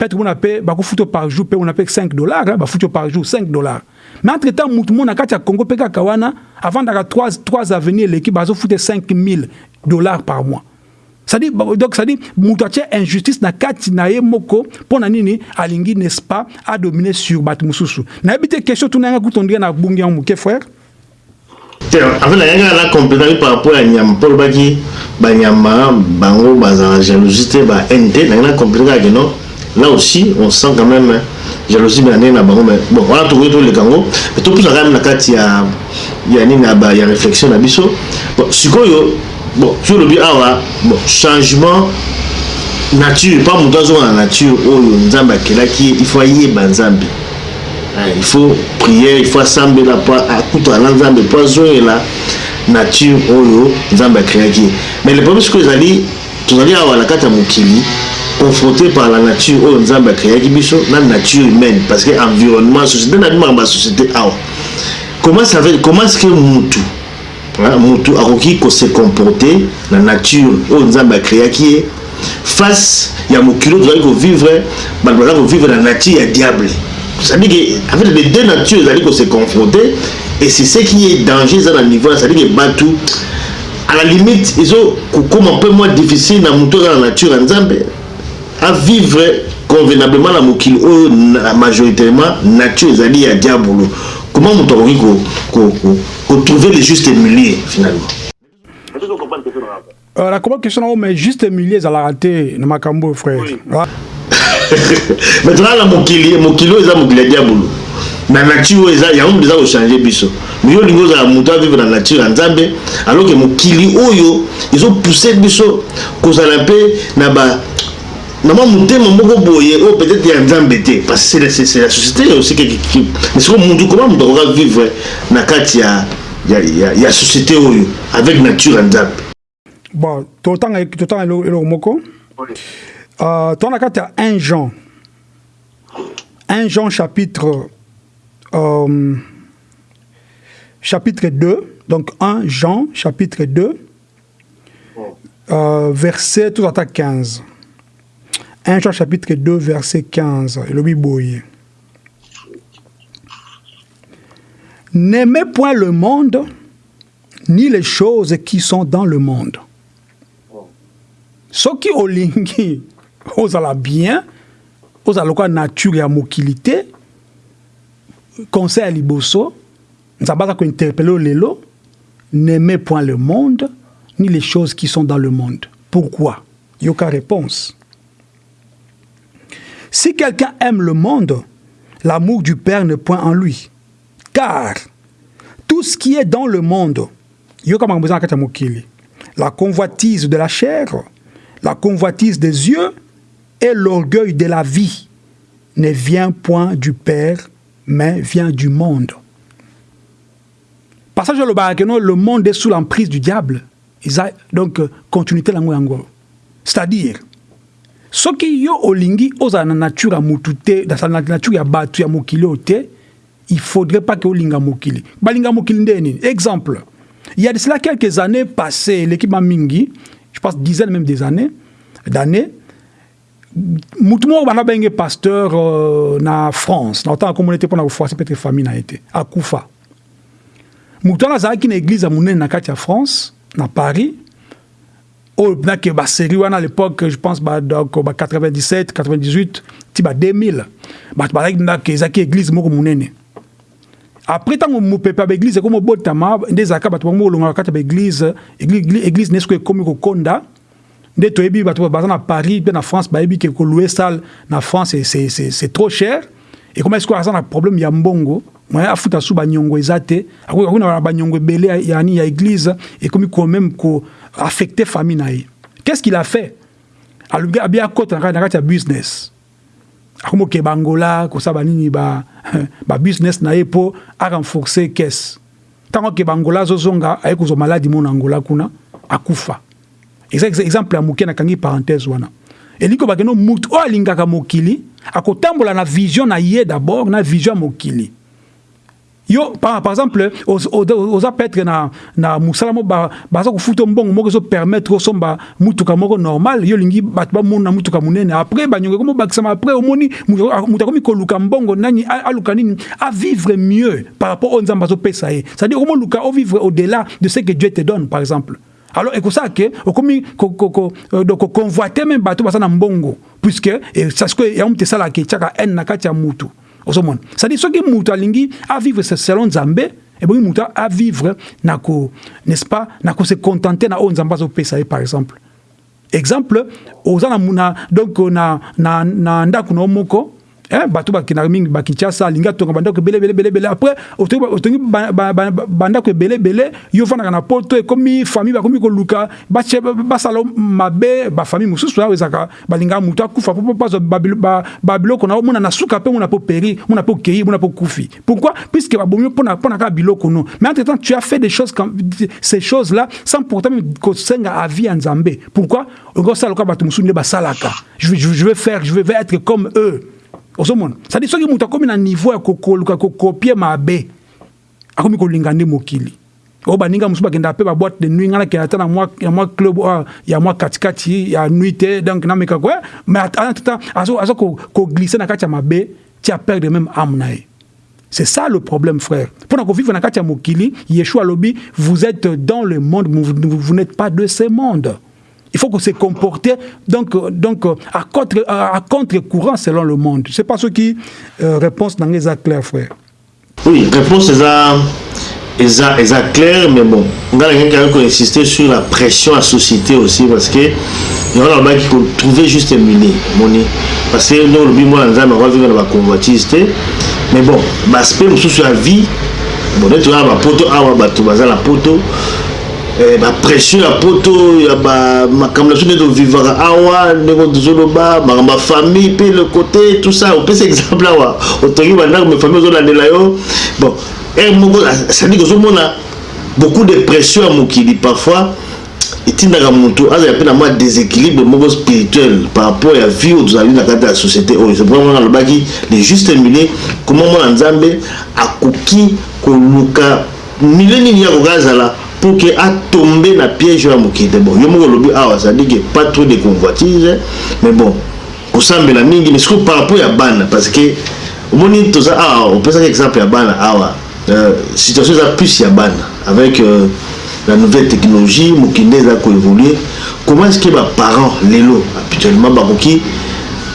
peut-être qu'on appelle bakufuto par jour peut on appelle 5 dollars hein, bafuto par jour 5 dollars. Mais entre temps mutu mona kati ya Congo pe kaka wana avant d'avoir 3 3 avenirs l'équipe bazo fouté 5000 dollars par mois. Ça dit donc ça dit mutu atia injustice na kati na ye moko pona nini alingi n'est-ce pas a dominer sur bat mususu na bité question tunanga kutondria na bungi en muke frère. En fait nayangaka na complétari par rapport ya nyama. Mpo olobaki banyama bango bazala jalousie te ba haine te nangi na complétari kake non? Là aussi on sent quand même jalousie na ndenge na bango mais bon wana tokoki toleka yango mais topusa quand même na kati ya ya nini ya réflexion na biso. Bon sikoyo bon so olobi awa bon changement nature pa moto azonga na nature oyo nzambe akelaki il faut ayeba nzambe. Il faut prière il faut asambela po akutana na nzambe po azongela nature oyo nzambe akreaki mais le problème sikoyo ezali tozali awa na kati ya mokili confronté par la nature. Oyo nzambe akreaki biso? Na nature humaine. Parce que environnement société na bimaka basociété awa. Comment ça fait? Comment est ce que mutu mutu akoki kose comporter na nature. Oyo nzambe akreaki ye face ya mokili oyo tozali kovivre bato bazali kovivre na nature ya diable. C'est-à-dire que en fait les deux natures ezali kose confronter et c'est ce qui est danger eza na niveau c'est-à-dire que bato à la limite ezokokoma mpe moins difficile na moto oza na nature ya nzambe à vivre convenablement na mokili oyo majoritairement nature ezali ya diabolo. Comment moto akoki kotrouver le juste milieu finalement? Euh, la comment question mais juste milieu ezalaka te na makambo frère. Oui. <laughs> maintenant na mokili mokili oyo eza mokili ya diabolo. Na nature oyo yango eza kochange biso. Mais yo olingi ozala moto avivre na nature ya nzambe alors ke mokili oyo ezopousse biso kozala mpe na ba na mwa motema moko boye oyo peut-être ya nzambe te. Parce que c'est la société aussi mais siko mundu comment moto akoka vivre na kati ya, ya, ya, ya société oyo avec nature ya nzambe? Bon totanga totanga eloko moko. Uh, tona kati ya 1 jean. 1 jean chapitre euh, chapitre 2 donc 1 jean chapitre 2 euh, verset tout à 15 1 Jean chapitre 2 verset 15 elobi boye N'aimez point le monde ni les choses qui sont dans le monde. soki olingi ozala bien ozala lokola nature ya mokili te conseil ya liboso nzambe aza kointerpele lelo n'aimez point le monde ni les choses qui sont dans le monde. Pourquoi? Yoka réponse si quelqu'un aime le monde, l'amour du Père n'est point en lui. Car tout ce qui est dans le monde, la convoitise de la chair, la convoitise des yeux et l'orgueil de la vie ne vient point du Père, mais vient du monde. Passage le barakeno, le monde est sous l'emprise du diable. Donc, continuité C'est-à-dire, soki yo olingi ozala na nature ya mutu te na nature ya bato ya mokili te il faudrait pas ke olinga mokili. Balinga mokili nde exemple. Il y a de cela quelques années passées l'équipe mingi je pense dizaines même des années d'années. Mutu moko bana benge pasteur euh, na france. Na otanga komona ete mpona kofoise peut-être famille na ye te. Akufa. Mutu wana azalaki na église ya monene na kati ya france na paris oyo mpinake basérie wana à l'époque je pense ba, donc, ba 97 98 ti ba 2000 bato bazalaki ndake ezalaki église moko monene après ntango mopepe ya baeglise ekomi obotama nde ezalaka bato bango olongaka kati ya baeglise église nesoki ekomi kokonda nde toyebi bato baza na paris mpe na france bayebi ke kolue salle na france c'est trop cher. Ekoma esiko aza na problème ya mbongo. Afuta su banyongo eza te akoki na banyongo ebele yani ya église. Ekomi quand même ko affecté famille na ye. Qu'est-ce qu'il a fait? Alobi abi akota na kati ya business. Akomi okeba angola kosala banini babusiness <laughs> na ye mpo arenforce caisse. Ntango akeba angola azozonga aye kozwa maladi mo na angola kuna akufa eza exemple ya moke nakangi parenthèse wana. Elingi obakeno mutu oyo alingaka mokili akotambola na vision na ye d'abord na vision ya mokili yo par, par exemple oza petre na, na mosala mo baza kofuta mbongo moko ezopermettre osomba mutuka moko normal. Yo olingi bato bamona mutuka monene. Après banyongo ekomi obakisama après omoni moto akomi koluka mbongo nani aluka nini? Avivre mieux par rapport oyo nzambe azopesa ye. C'est à dire omoluka ovivre au delà de ce que dieu te donne par exemple. Alors ekosala ke okomi koconvoite même bato baza na mbongo. Puisque sasiko yango moto esalaka etiaka haine na kati ya mutu ozomona. C'est-à-dire soki mutu alingi avivre selon nzambe ebongi mutu avivre na ko n'est-ce pas na kose contenter na oyo nzambe azopesa ye par exemple. Exemple oza na, donc na, na, na ndako na yo moko bato bakendaka mingi bakinshasa alingi atonga bandako ebele ebele ebele ebele. Après otongi otongi ba- ba- ba- ba- bandako ebele ebele yo ovandaka na poto ekomi famille bakomi koluka basala mabe bafamille mosusu awa ezalaka balingaka motu akufa po bazwa babilo- ba- babiloko na omona na suka mpe mona po péri mona po kei mona po kufi. Pourquoi? Puisque babomi mpona mpona kaka biloko no. Mais entre temps tu as fait des choses comme ces choses là sans pourtant même kosenga avis ya nzambe. Pourquoi? Okosala lokola bato mosusu nde basalaka. Je vais faire je vais être comme eux ozomona cedi soki moto akomi na niveau ya kokoluka kokopie mabe akomi kolinga nde mokili. Oyo baninga mosusu bakenda mpe baboite de nuit ngai nakenda ata ya mwa club oyo ya mwa katikati ya nuit te donc nameka ko mais atata aza koglisse na kati ya mabe ti aperdre même ame na ye. C'est ça le problème frère. Kovivre na kati ya mokili yeshua alobi vous êtes dans le monde vous, vous n'êtes pas de ce monde il faut que se comporter donc, donc à contre, à, à contre-courant selon le monde. C'est pas ce qui euh, réponse nango eza clair frère. Oui, réponse eza eza eza clair mais bon nga nangaki kaka koinsister sur la pression ya société aussi parce que yango nalobaki kotrouve juste muni moni parce que ndenge olobi mwana nzambe akovivre na baconvoitise te mais bon baaspect mosusu ya vie bon neti oya bapoto awa bato baza na poto bapression ya poto ya makambo na biso nde tovivaka awa ndenge tozoloba makambo ya famille mpe le côté tout ça. Opesa exemple awa otongi bandako me famille ozolandela yo. Bon ere moko cestadire ozomona beaucoup de pression ya mokili. Parfois etindaka motu azala mpe na mwa déséquilibre moko spirituel par rapport ya vie oyo tozali na kati ya société oyo. C'est pourquoi mwana alobaki le juste milieu koma mwana nzambe akoki koluka milieu nini yakoka azala pour que atombe na piège ya mokili te bon yo moko olobi awa c'est-à-dire que pas trop de convoitise mais bon kosambela mingi mais sikoyo par rapport ya bana parce que omoni toza awa opesaki exemple ya bana awa. Euh, situation eza plus ya bana avec euh, la nouvelle technologie mokili nde eza koévolue comment est ce que baparent lelo habituellement bakoki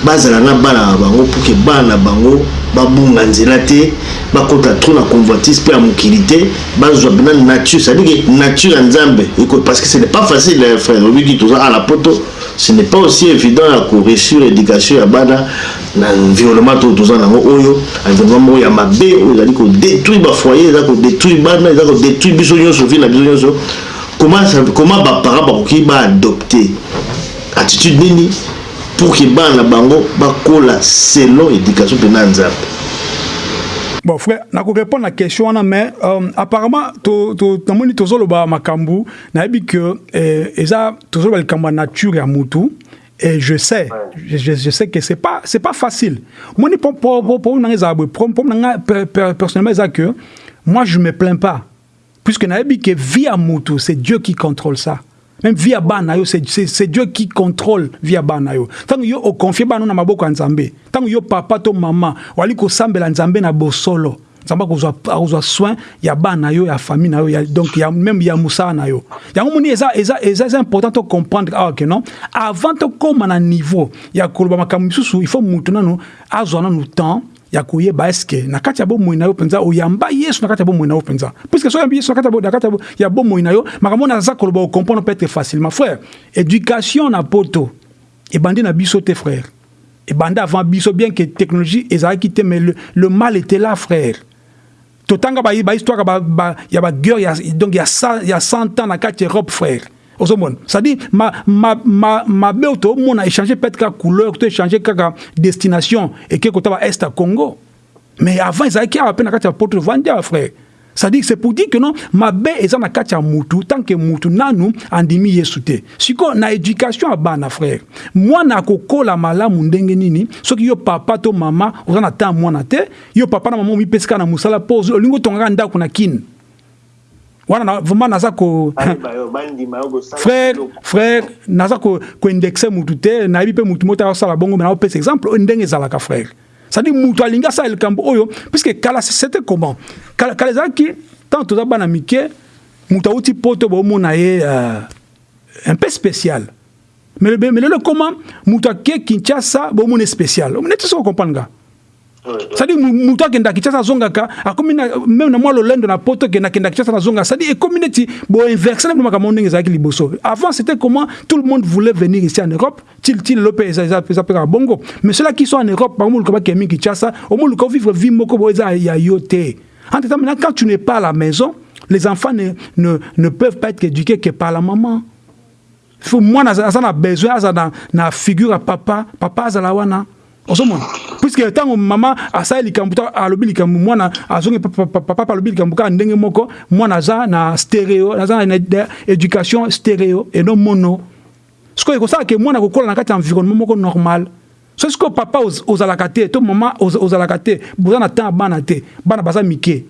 bazala na bana na bango pour que bana na bango babunga nzela te bakota trop na convoitise mpe ya mokili te bazwa mpena nature. Cestadire que nature ya nzambe parce que ce n'est pas facile frère. Obiki toza ala poto. Ce n'est pas aussi évident ya koreusir éducation ya bana na environnement to toza nango oyo. Environnement moko ya mabe oyo ezali kodétruire bafoyer eza kodétruire bana eza kodétruire biso nyonso vi na biso nyonso. Comment baparent bakoki baadopte attitude nini pour que bana na bango bakola selon éducation mpena ya nzambe. Bon frère nakorépondre na question wana mais euh, apparemment namoni tozoloba makambo nayebi ke eh, eza tozoloba likambo ya nature ya mutu et je sais je, je, je sais que c'est pas c'est pas facile. Pour nanga eza boye pour nanga personnellement eza que moi je me plains pas. Puisque nayebi ke vie ya mutu c'est Dieu qui contrôle ça même via bana yo c'est Dieu qui contrôle via bana yo. Tango yo okonfie bana na maboko ya nzambe tango yo papa to mama wali kosambela nzambe na bosolo nzambe akozwa soin ya bana yo ya famille na yo ya, donc ya, même ya mosala na yo. Yango moni eza, eza, eza, eza important to comprendre awa ke non? Avant tokóma na niveau ya koloba makambo il faut mutu nanu azwa temps ya koyeba eske na kati ya bomoi na yo mpenza oyamba yesu na kati ya bomoi na yo mpenza puiske so oyambi yesu na kati ya bomoi na yo makambo na aza koloba okomprendre peut-être facilement. Frère éducation na poto ebandi na biso te frère. Ebandi avant biso bien que technologie ezalaki te mais le, le mal était là frère. Totanga bahistoire ba, ba, ya baguerre ya, donc ya, ya 100 ans na kati europe frère ozomona c'est-à-dire mabe ma, ma, ma oyo tomona échanger peut-être kaka couleur to échanger kaka destination eke kota ba est ya congo? Mais avant ezalaki awa mpe na kati ya poto vandi awa frère. C'est-à-dire c'est pour dire que non mabe eza na kati ya mutu tant que mutu nanu andimi yesu te. Sikoyo na éducation ya bana frère mwana akokola malamu ndenge nini soki yo papa to mama oza na temps mwana te yo papa na mama omipesi kaka na mosala mpo olingi otongaka ndako na kini wana vraiment naza ko frère frère naza koindexe mutu te nayebi mpe mutu moko asala bongo me naopesa exemple oyo ndenge ezalaka frère. C'est-à-dire mutu alingi asala likambo oyo puisque kala c'était comment? Kala ezalaki tant toza bana mike mutu awuti poto bomona ye uh, un peu spécial. Mais lelo comment? Mutu ake kinshasa bomona spécial. Neti soko comprendre nga c'est-à-dire moto akenda kinshasa azongaka akomi même na mwa lolendo na poto kenda kenda kinshasa nazonga c'est-à-dire ekomi neti boinverse na makambo ndenge ezalaki liboso. Avant c'était comment tout le monde voulait venir ici en europe ti lelo mpe eza mpe kaka bongo. Mais ceux-là qui sont en europe bamoluka bakemi kinshasa omoluka ovivre vie moko bo eza ya yo te entre temps maintenant quand tu n'es pas à la maison les enfants ne, ne, ne peuvent pas être éduqués que par la maman. Faut mwana aza na besoin aza na, na figure ya papa. Papa azala wana ozomona. Puiske ntango mama asali likambo to alobi likambo mwana azongi papa alobi likambo ndenge moko mwana aza na stéréo aza na éducation stéréo et non mono. Sikoyo ekosala ke mwana kokola na kati environnement moko normal. So sikoyo papa ozalaka te to mama ozalaka te boza na temps ya bana te bana baza mike.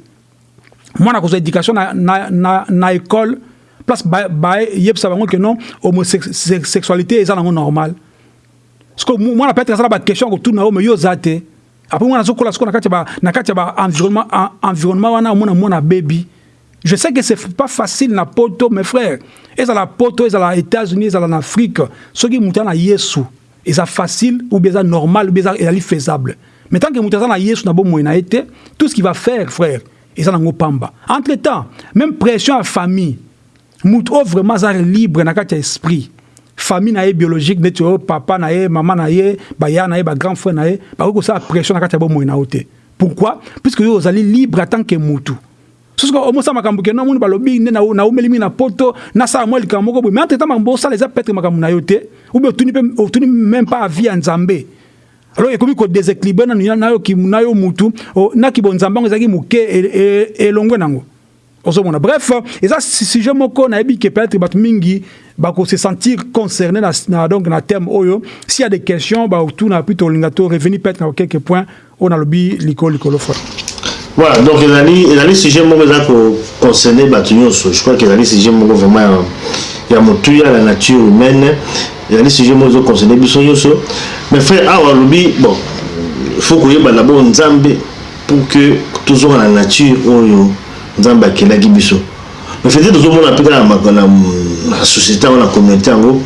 Mwana kozwa éducation na, na, na, école place bayebisa bango non homosexualité eza nango normal siko mwana peut-être azala baquestion kotuna yo me yo oza te après mwana azokola siko na kati ya baenvironnement environnement wana omona mwana bebi je sais que c'est pas facile na poto mes frères. Ezala poto ezala états-unis ezala na afrique. Soki moto aza na yesu eza facile ou bien normal ou bien ezali faisable. Mais tant que moto aza na yesu na bomoi na ye tout ce qui va faire frère eza nango pamba. Entre temps même pression ya famille moto oyo vraiment aza libre na kati esprit famille na ye biologique neti oyo papa na ye mama na ye baya na ye bagrand frère na ye bakoki kosala pression na kati ya bomoi na yo te. Pourquoi? Puisque yo ozali libre en tant que mutu. Soki omosala makambo ke nomoni balobi nde naumeli mingi na poto nasala mwa likambo moko boye mais entre temps makambo osala eza petre makambo na yo te ou bien otuni même pas avi ya nzambe. Alors ekomi kodeséquilibre na yo mutu nakibo nzambe yango ezalaki moke elongwe nango ozomona. Bref eza sujet moko nayebi ke peut-être bato mingi bakose sentir concerné na, na, donc na thème oyo s'il y a des questions baotuna puis tolinga to revenir peut-être na quelques points oyo nalobi likolo likolo frère voilà donc ezali ezali sujet moko eza koconcerne bato nyonso je crois que ezali sujet moko vraiment ya motuya la nature humaine. Ezali sujet moko ezoconcerne biso nyonso mais frère awa alobi bon faut koyebana bo nzambe pour que tozonga na nature oyo nzambe akelaki biso. Mais fete tozomona mpe kaka na société yango na communauté yango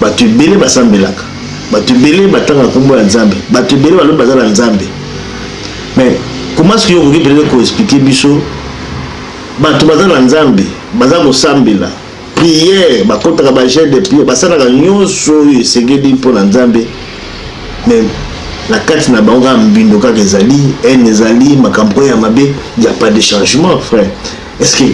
bato ebele basambelaka. Bato ebele batanga nkombo ya nzambe. Bato ebele balobi baza na nzambe. Mais comment ce que okoki peut-être koexplike biso? Bato baza na nzambe baza kosambela. Priere bakotaka bagene de priere basalaka nyonso oyo esengeli mpo na nzambe. Mais na kati na bango kaka mbindo kaka ezali ene ezali makambo oyo ya mabe ya pas de changement frère. Est-ce que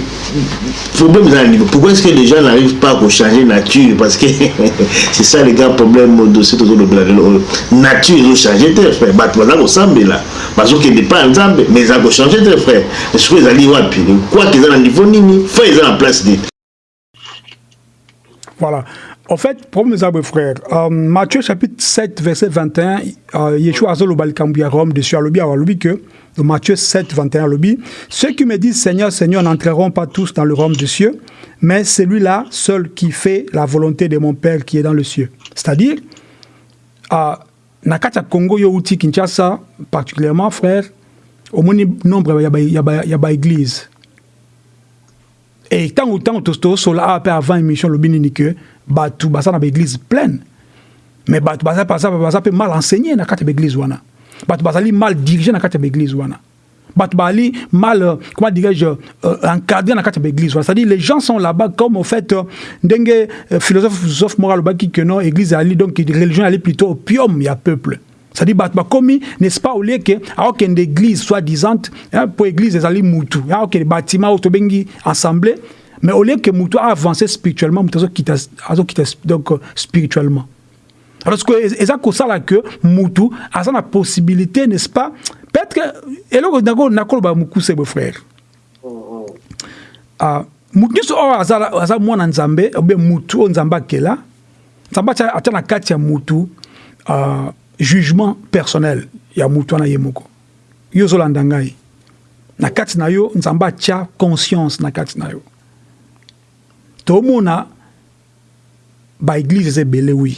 problème eza na niveau. Pourquoi est-ce que les gens n'arrivent pas kochanger nature? Parce que <laughs> c'est ça le grand problème dossier tozolobela lelo oyo nature ezochange te frère. Bato baza kosambela. Bazokende pa ya nzambe mais eza kochange te frère. Soko ezali wapi? Kwake eza na niveau nini fin eza na place nini voilà. En fait, mes amis frères, euh, Matthieu chapitre 7, verset 21, euh, Yeshua a le Kambuya Rome dessus à l'obi, à l'obi que, Matthieu 7, 21 à l'obi, ceux qui me disent Seigneur, Seigneur n'entreront pas tous dans le royaume des cieux, mais celui-là seul qui fait la volonté de mon Père qui est dans le cieux. C'est-à-dire, euh, Nakata Congo Youti Kinshasa, particulièrement, frère, au moins nombre, il y a église. Et tant ou tant, tout cela avant l'émission, le binini que, bato baza na baeglise pleine. Mais bato baza baza mpe mal enseigné na kati ya baeglise wana. Bato bazali mal dirigé na kati ya baeglise wana. Bato bazali mal comment dirais-je euh, encadré na kati ya baeglise wana. C'est-à-dire les gens sont là-bas comme au fait ndenge philosophe philosophe moko alobaki que non église ali donc religion ali plutôt opium ya peuple c'est-à-dire bato n'est-ce pas au lieu ke aokende église soit disante po église ezali mutu aokende bâtiment oyo tobengi mais que Moutou a avancé spirituellement, Moutou a quitté donc spirituellement. Alors, ce que c'est ça là que Moutou a la possibilité, n'est-ce pas Peut-être que et là on a quoi ba Moukou c'est beau frère. Ah Moutou so azala azala mwana nzambe kela. Nzamba cha na kati ya Moutou euh, jugement personnel ya Moutou na yemoko. Yo zolanda ngai. Na kati na yo nzamba cha conscience na yo. tomona baeglise eza ebele wi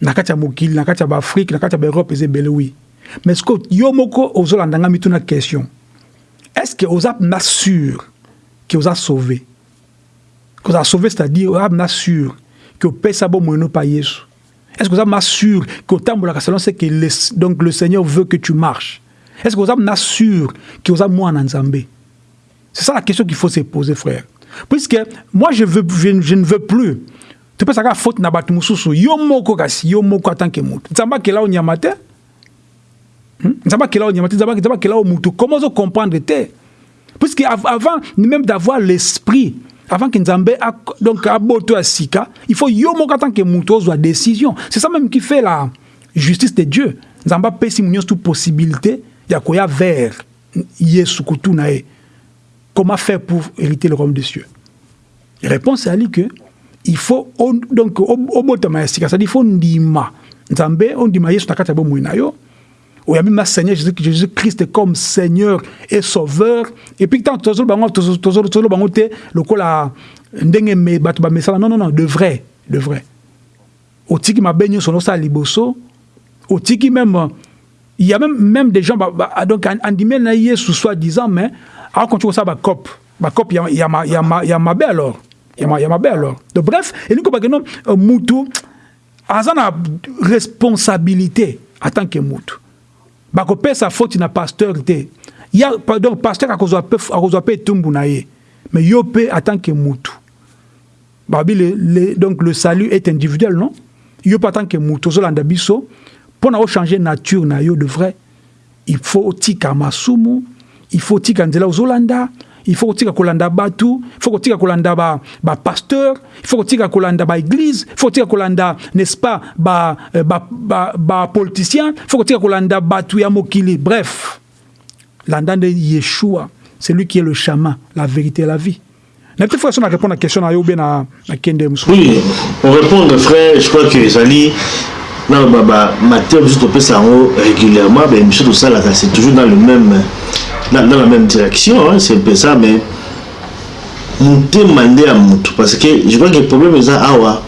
na kati ya mokili na kati ya baafrike na kati ya baeurope eza ebele wi mais ceque yo moko ozolanda nga mituna question? Est ce que oza mpenza sûr ke oza sauvé? Ke oza sauvé c'est à dire oza mpenza sûr ke opesa bomoi no pa yesu? Est ce que oza mpenza sûr ke otambolaka selon ce que le, donc le seigneur veut que tu marches? Est-ce que na sûr que oza mwana nzambe? C'est ça la question qu'il faut se poser frère. Puisque moi je, veux, je, je ne veux plus. Topesaka faute na bato mosusu? Yo moko kasi yo moko atanke motu nzambe akela o nyama te Hmm? nzambe akela o nyama te nzambe akela o mutu comment ozocomprendre te puisque av- avant même d'avoir l'esprit avant que nzambe a- donc aboto ya sika il faut yo moko en tant que mutu ozwa décision. C'est ça même qui fait la justice de dieu. Nzambe apesi mu nyonso tu possibilité ya koya vers yesu kutu na ye. Comment faire pour hériter le royaume des cieux? Réponse ezali que il faut donc o- obotama ya sika c'est-à-dire il faut ndima. Nzambe ondima yesu na kati ya bomoi na yo oyambi seigneur jésus, christ comme seigneur et sauveur. Et puis tant tozoloba tozo- tozoloba bango te lokola ndenge bato bamesala non non non de vrai de vrai. Otiki mabe nyonso nosala liboso otiki même il y a même, même des gens bah, bah, donc an- andimeli na yesu soi disant mais akontinu kosala bacope bacope ya, ya, ma- ya, ma- ya mabe alors. Ya, ma- ya mabe alors. Donc bref elingi kobake no mutu aza na responsabilité en tant que mutu bakopesa faute na pasteur te. Ya donc pasteur akozwa pe akozwa pe etumbu na ye. Mais yo mpe en que mutu. Babi le, le, donc le salut est individuel non? Yo mpe en tant que mutu ozolanda biso mpo na ochange nature na yo de vrai. Il faut otika masumu il faut otika nzela ozolanda il faut kotika kolanda bato il faut kotika kolanda bapasteur ba pasteur, il faut kotika kolanda baéglise il faut kotika kolanda n'est-ce pas bapoliticien ba, ba, ba politicien, il faut kotika kolanda bato ya mokili. Bref landa nde yeshua c'est lui qui est le chemin la vérité et la vie. Na peut-être façon na répondre à question na yo be na nakende mosusu oui pour répondre frère je crois que ezali na baba matériel biso topesa yango régulièrement bémission tosalaka c'est toujours dans le même dans, dans la même direction hein, c'est un peu ça mais motema nde ya motu parce que je crois que problème eza awa.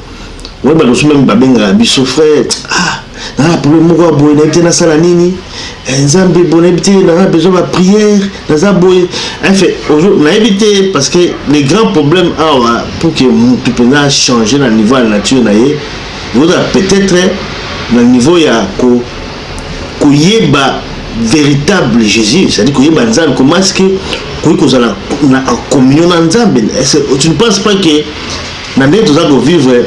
Oyeba loso meme babengaka biso frère ah naza problème moko ya boye nayebi te nasala nini? Eh, nzambe bo nayebi te naza besoin baprière naza boye. Aujourd'hui nayebi te parce que le grand problème awa pour que motu mpenza changer na niveau ya nature na ye ekozala peut-être na niveau ya ko koyeba véritable jésus. C'est-à-dire koyeba nzambe comment est-ce que kozala na en communion nzambe? Que tu ne penses pas que na ndenge toza kovivre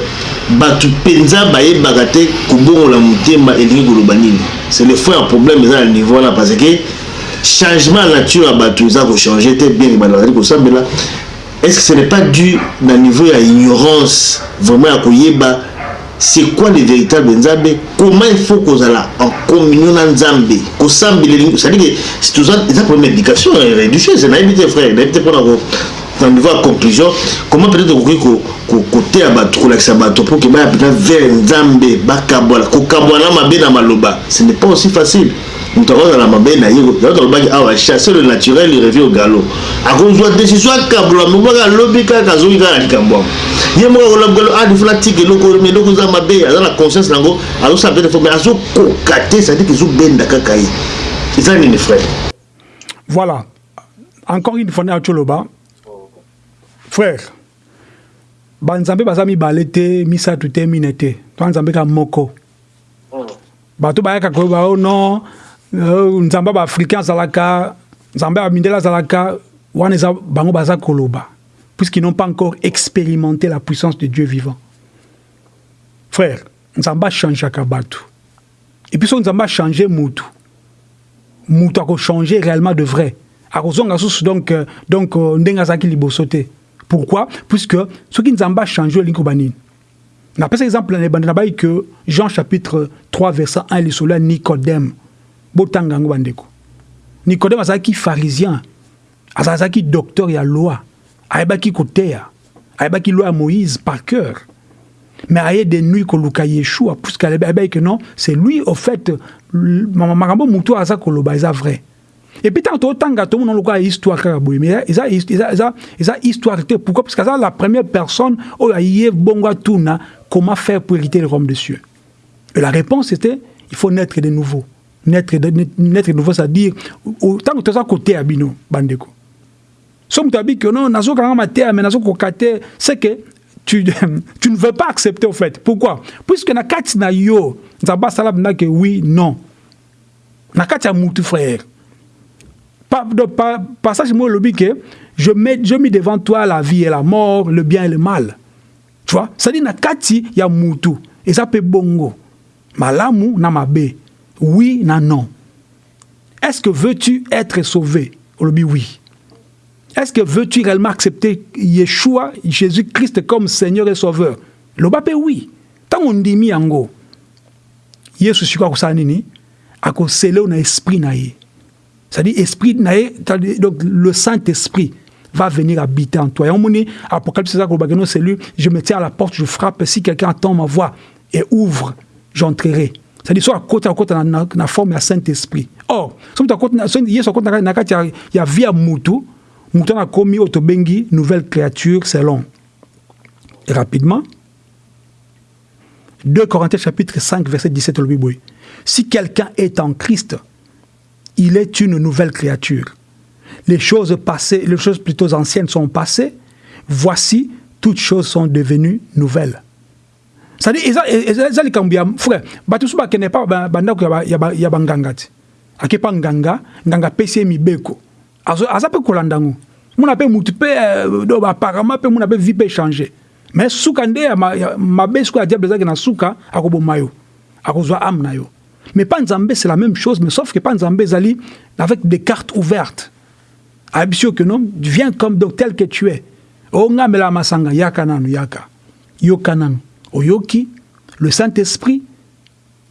bato mpenza bayebaka te kobongola motema elingi koloba nini? C'est le fond ya problème eza na niveau wana parce que changement ya nature ya bato eza kochange te bien bato bazali kosambela est-ce que ce n'est pas dû na niveau ya ignorance vraiment ya koyeba c'est quoi le véritable nzambe? Comment il faut kozala en communion na nzambe? Kosambela c'est-à-dire que si toza eza problème éducation religieuse nayebi te frère nayebi te mpona na niveau ya conclusion. Comment peut-être okoki ko- ko- koteya bato kolakisa bato mpo ke baya peut-être vers nzambe bakabwala kokabwana mabe na maloba ce n'est pas aussi facile moto akozala mabe na ye yango tolobaki awa chasser le naturel il revient au galop. Akozwa décision akabola mobaka alobi kaka azoki kaka na likambo yango. Ye moko akoloba galo ah tika eloko me eloko eza mabe aza na conscience nango azosala peut-être mais azokoka te cetadire ezobenda kaka ye. Eza nini frère? Voilà. Encore une fois, Tcholoba. Frère, banzambe baza mibale te misato te mine te. To nzambe ka moko. Bato bayaka koyeba o non euh, nzambe baafricain azalaka nzambe ya mindele azalaka wana eza bango baza koloba puisqu'ils n'ont pas encore expérimenté la puissance de dieu vivant. Frère nzambe achangeaka bato. Et puis so nzambe achange mutu mutu akochange réellement de vrai. Akozonga susu donc euh, donc euh, ndenge azalaki liboso pourquoi? Puisque soki nzambe achange olingi koba nini? Napesa exemple na ebandi na bai que jean chapitre 3 verset 1 lisolo ya nicodème botanga yango bandeko. Nicodème azalaki pharisien azalaki docteur ya loi ayebaki koteya ayebaki loi ya moïse par cœur. Mais aye de nuit koluka yeshua puisque ayebaki que non c'est lui au fait makambo motu aza koloba eza vrai. Et puis ntango totanga tomona lokola histoire kaka boye mais eza, histoire pourquoi? Parce que aza la première personne oyo aye bongo atuna comment faire pour hériter le royaume des cieux. Et la réponse était il faut naître de nouveau naître naître nouveau c'est-à-dire ntango toza koteya bino bandeko. So moto abi ke non nazokanga mateya me nazokoka te c'est que tu, <laughs> tu ne veux pas accepter au fait. Pourquoi? Puisque na kati na yo nzambe asala mpenza ke oui non. Na kati ya mutu frère. Par, de, par, passage moi que je mets je mets devant toi la vie et la mort, le bien et le mal. Tu vois, ça dit na kati ya mutu et ça peut bongo. Malamu na mabe. Oui na non. Est-ce que veux-tu être sauvé? Oui. Est-ce que veux-tu réellement accepter Yeshua, Jésus-Christ comme Seigneur et Sauveur? Lobape oui. Tant on dit mi. Yesu siko akusala nini? Akosele na esprit. C'est-à-dire esprit na ye, donc le Saint-Esprit va venir habiter en toi. Et on dit, Apocalypse, c'est lui, je me tiens à la porte, je frappe, si quelqu'un entend ma voix et ouvre, j'entrerai. C'est-à-dire, soit à côté, dans la forme du Saint-Esprit. Or, si à côté, il y a vie à Moutou, Moutou a commis Otobengi, nouvelle créature. Et rapidement, 2 Corinthiens chapitre 5, verset 17, le Bible. Si quelqu'un est en Christ, il est une nouvelle créature. Les choses passées, les choses plutôt anciennes sont passées. Voici, toutes choses sont devenues nouvelles. C'est-à-dire, ezali kambu ya frère bato so bakende pa bandako ya banganga ti ake pa nganga nganga apesi ye mibeko. Aza mpe kolanda ngo muna mpe mutu mpe apparemment mpe muna mpe vie mpe échange mais suka nde mabe sikoyo ya diable ezalaki na suka akoboma yo. Akozwa ame na yo. Mais pas nzambe c'est la même chose mais sauf que pas nzambe ezali avec des cartes ouvertes. Ayebi que non viens comme donc tel que tu es. Ongamela masanga yaka nanu yaka. Yoka nanu oyoki le saint-esprit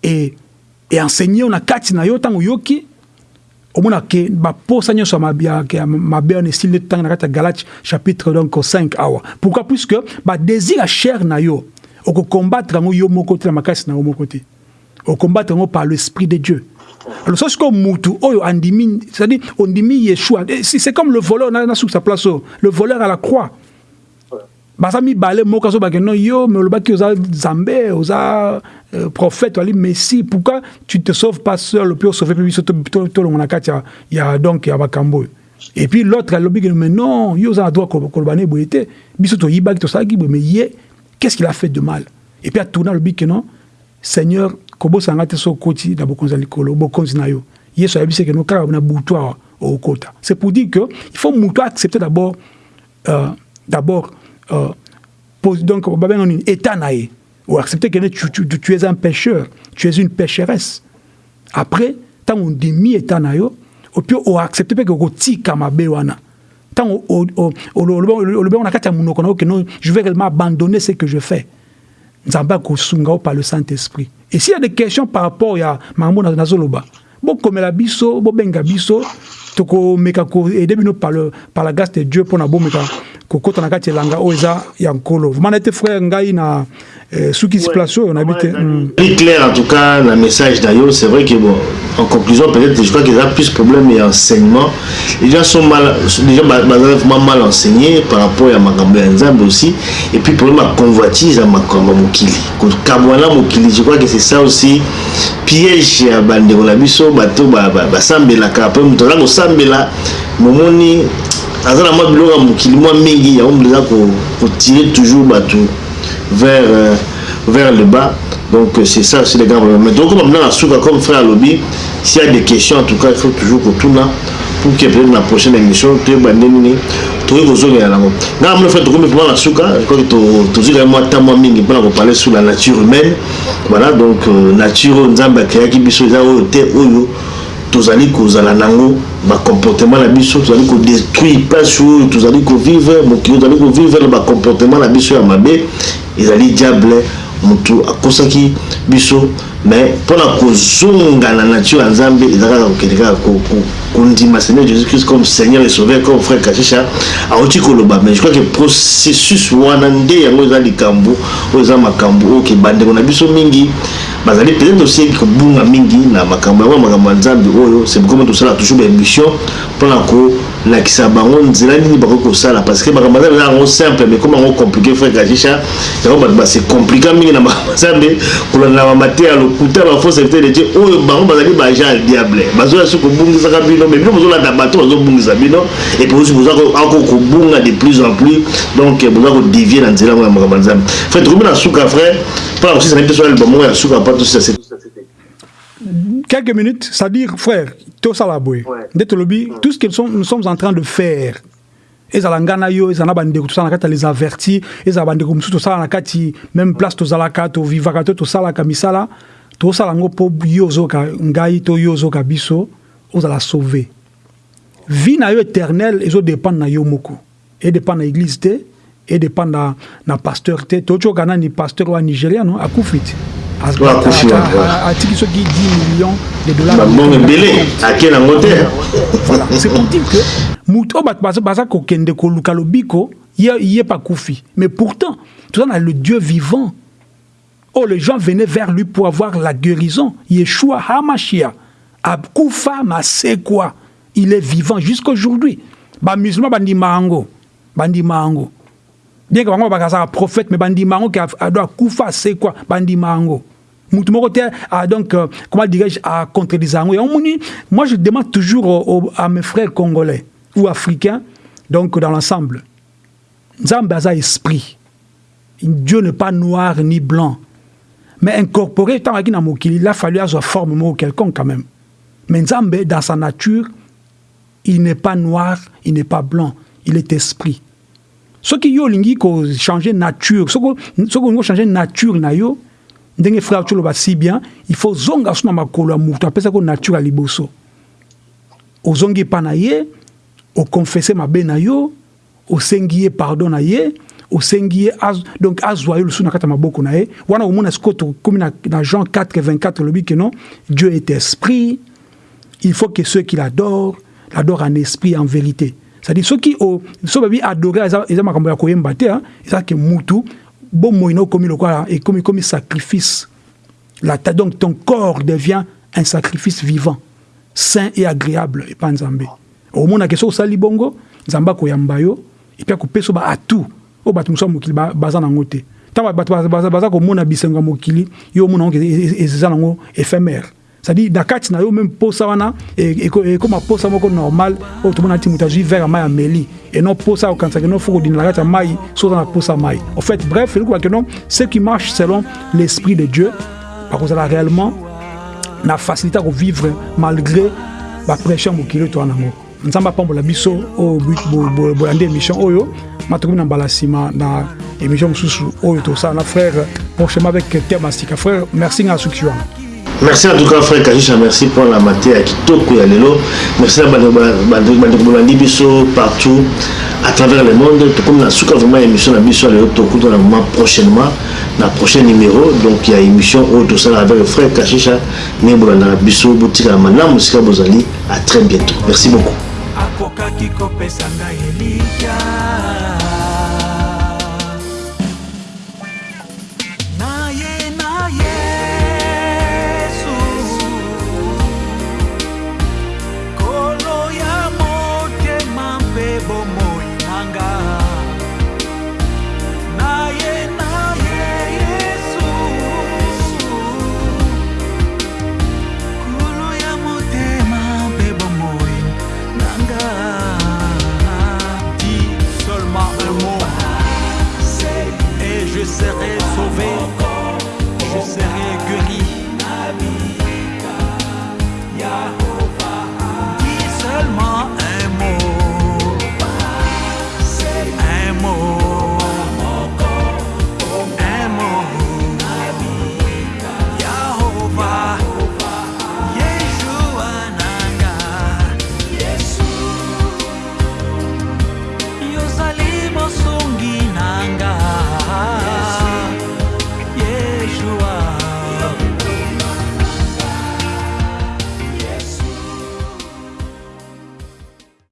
et enseigné na kati na yo ntango oyoki. Omona ke baposa nyonso ya mabe wana esili nde totanga na kati ya galate chapitre donc 5 awa. Pourquoi? Puisque badésir ya chair na yo okokombattre yango yo moko te na makasi na moko te. Par l'esprit de dieu. Alors soki sikoyo mutu oyo andimi ondimi yeshua. C'est comme le voleur na suki sa place oyo le voleur à la croix baza mibale moko azobake no yo me olobaki oza nzambe oza euh, prophète ali messie pourquoi tu te sauves pas seul? Puis osauve mpe biso tolongo na kati ya, donc ya makambo oyo et puis l'autre alobiki mais non yo oza na droit koloba ne boye te biso toyibaki tosalaki boye mais ye qu'est-ce qu'il a fait de mal? Et puis atourna alobiki non seigneur kobosanga te so okoti na bokonzi ya likolo bokonzi na yo. Yesu ayebisi ke no kaka na butu awa okota. C'est pour dire que il faut mutu accepter d'abord euh, d'abord donc babenga état na ye ou accepter que tu, tu, tu, es un pécheur tu es une pécheresse après ntango ondimi état na yo opui oaccepte mpe kokotika mabe wana. Ntango olobengo na kati ya monoko na yo keno je vais réellement abandonner ce que je fais. Nzambe akosunga o par le saint-esprit. Et s'il y a des questions par rapport ya makambo nazoloba. Bokomela biso bobenga biso tokomeka koede bino par, le, par la grâce de dieu mpona bomeka kokota na kati elanga oyo eza ya nkolo. Vraiment na ete frère ngai na eh, soki isi place oyo nayebi te. Plus clair en tout cas na message na yo c'est vrai que bon en conclusion peut-être je crois qu'il y a plus problème et enseignement. Les gens sont mal déjà baza vraiment mal enseignés par rapport ya makambo ya nzambe aussi. Et puis problème ya convoitise ya makambo ya mokili. Kokabwana mokili je crois que c'est ça aussi. Piège ya bandeko na biso bato basambelaka. Mpe moto aza kosambela momoni aza na mwa biloko ya mokili mwa mingi yango eza kotire toujours bato vers, euh, vers le bas. Donc c'est ça c'est les grands problèmes mais donc comme na suka comme frère alobi s'il y a des questions en tout cas il faut toujours kotuna pour que peut-être na prochaine émission toyeba nde nini tokoki kozongela yango ngai mona fait tokomi mpona na suka que tozwi quand mwa ta mwa mingi mpona koparler sur la nature humaine. Voilà donc euh, nature oyo nzambe akreaki biso eza oyo te oyo tozali kozala nango bacomportement na biso tozali kodétruire place oyo tozali kovivre mokili tozali kovivre na bacomportement na biso ya mabe ezali diable motu akosaki biso mais mpona kozonga na nature ya nzambe eza kaka kokende kaka kondima seigneur jésus christ comme seigneur et sauveur comme frère kashisha auti koloba. Mais je crois que processus wana nde yango eza likambo oyo eza makambo oyo ke bandeko na biso mingi bazali peut-être aussi kobunga mingi na makambo yango makambo ya nzambe oyo pourquoi tosala toujours baémission mpona kolakisa bango nzela parce que makambo simple mais compliqué frère na kolanda bamate oyo bango bazali baagent ya diable. Mais bino et puis aussi ako kobunga de plus en plus donc boza kodévie na nzela yango ya makambo ya nzambe. Frère tokomi na suka frère mpona kosisa na suka pa tosisa quelques minutes c'est-à-dire frère tosala boye nde tolobi tout ce que nous sommes, nous sommes en train de faire ezala nga na yo ezala bandeko tosala na kati ya les avertis ezala bandeko mosusu tosala na kati même place tozalaka tovivaka to tosalaka misala tosala yango mpo yo ozoka ngai to yo ozoka biso ozala sauve vie na yo éternel ezodépendre na yo moko. Edépendre na église te edépendre na, na pasteur te. Totyoka nani pasteur wa nigeria no akufi te atiki soki 10 millions de dollarsbongo ebele ake nango te. Voilà. C'est pour dire que moto oyo bato baza kokende koluka lobiko ye pa kufi. Mais pourtant toza na le dieu vivant. Oh les gens venaient vers lui pour avoir la guérison. Yeshua hamashia akufa masekwa il est vivant jusqu'aujourd'hui. Bamusulman bandima yango bandima yango bien que bango bakazaka prophète mais bandima yango ke ado akufa asekwa bandima yango mutu moko te donc euh, comment dirais-je à contredire moi je demande toujours à mes frères congolais ou africains donc dans l'ensemble nzambe aza esprit. Dieu n'est pas noir ni blanc. Mais incorporé ntango aki na mokili il a fallu azwa forme moko quelconque quand même. Mais nzambe dans sa nature il n'est pas noir il n'est pas blanc. Il est esprit. Soki yo olingi kochange nature soki olingi kochange nature na yo ndenge frère toloba si bien il faut zonga so na makolo ya moto apesaki nature ya liboso. Ozongi epa na ye okonfese mabe na yo osengi ye pardon na ye osengi az, donc azwa ye lusu na kati wana omona sikoyo tokomi na, na jean 4 24 elobi ke non dieu est esprit il faut que ceux qui l'adorent l'adorent en esprit en vérité. C'est-à-dire soki so babi adorer eza makambo ya koyemba te eza ke mutu bomoi na okomi lokola ekomi komi sacrifice la, donc ton corps devient un sacrifice vivant saint et agréable epa nzambe omonake soki osali bongo nzambe akoyamba yo epi akopesa baatu oyo bato mosusu ya mokili baza nango te ntango bato baza komona bisengo ya mokili yo omona yango eza nango éphémère c'est-à-dire na kati na yo même posa wana ekóma posa moko normal. Oyo tomona ti moto azwi verre ya mai ya meli eno posa okanisaka eno fo kodina na kati ya mai so oza na posa mai en fait bref elokobaka non ce qui marche selon l'esprit de dieu bakozala réellement na facilité ya kovivre malgré bapression ya mokili oyo toza nango. Nzambe apambola biso oyo bolandi émission oyo matokomi na mbala nsima na émission mosusu oyo tosala na frère prochainement avec thème asika frère merci nga suki wana merci en tout cas frère kajisha merci pour la mate ya kitoko ya lelo merci na bandeko bolandi biso partout à travers le monde tokomi na suka vraiment émission na biso ya lelo tokutana vraiment prochainement na prochain numéro donc ya émission oyo tosala avec frère kashisha ndenge bolandaka biso botikala malamu esika bozali à très bientôt merci beaucoup akokaki kopesa ngai elikya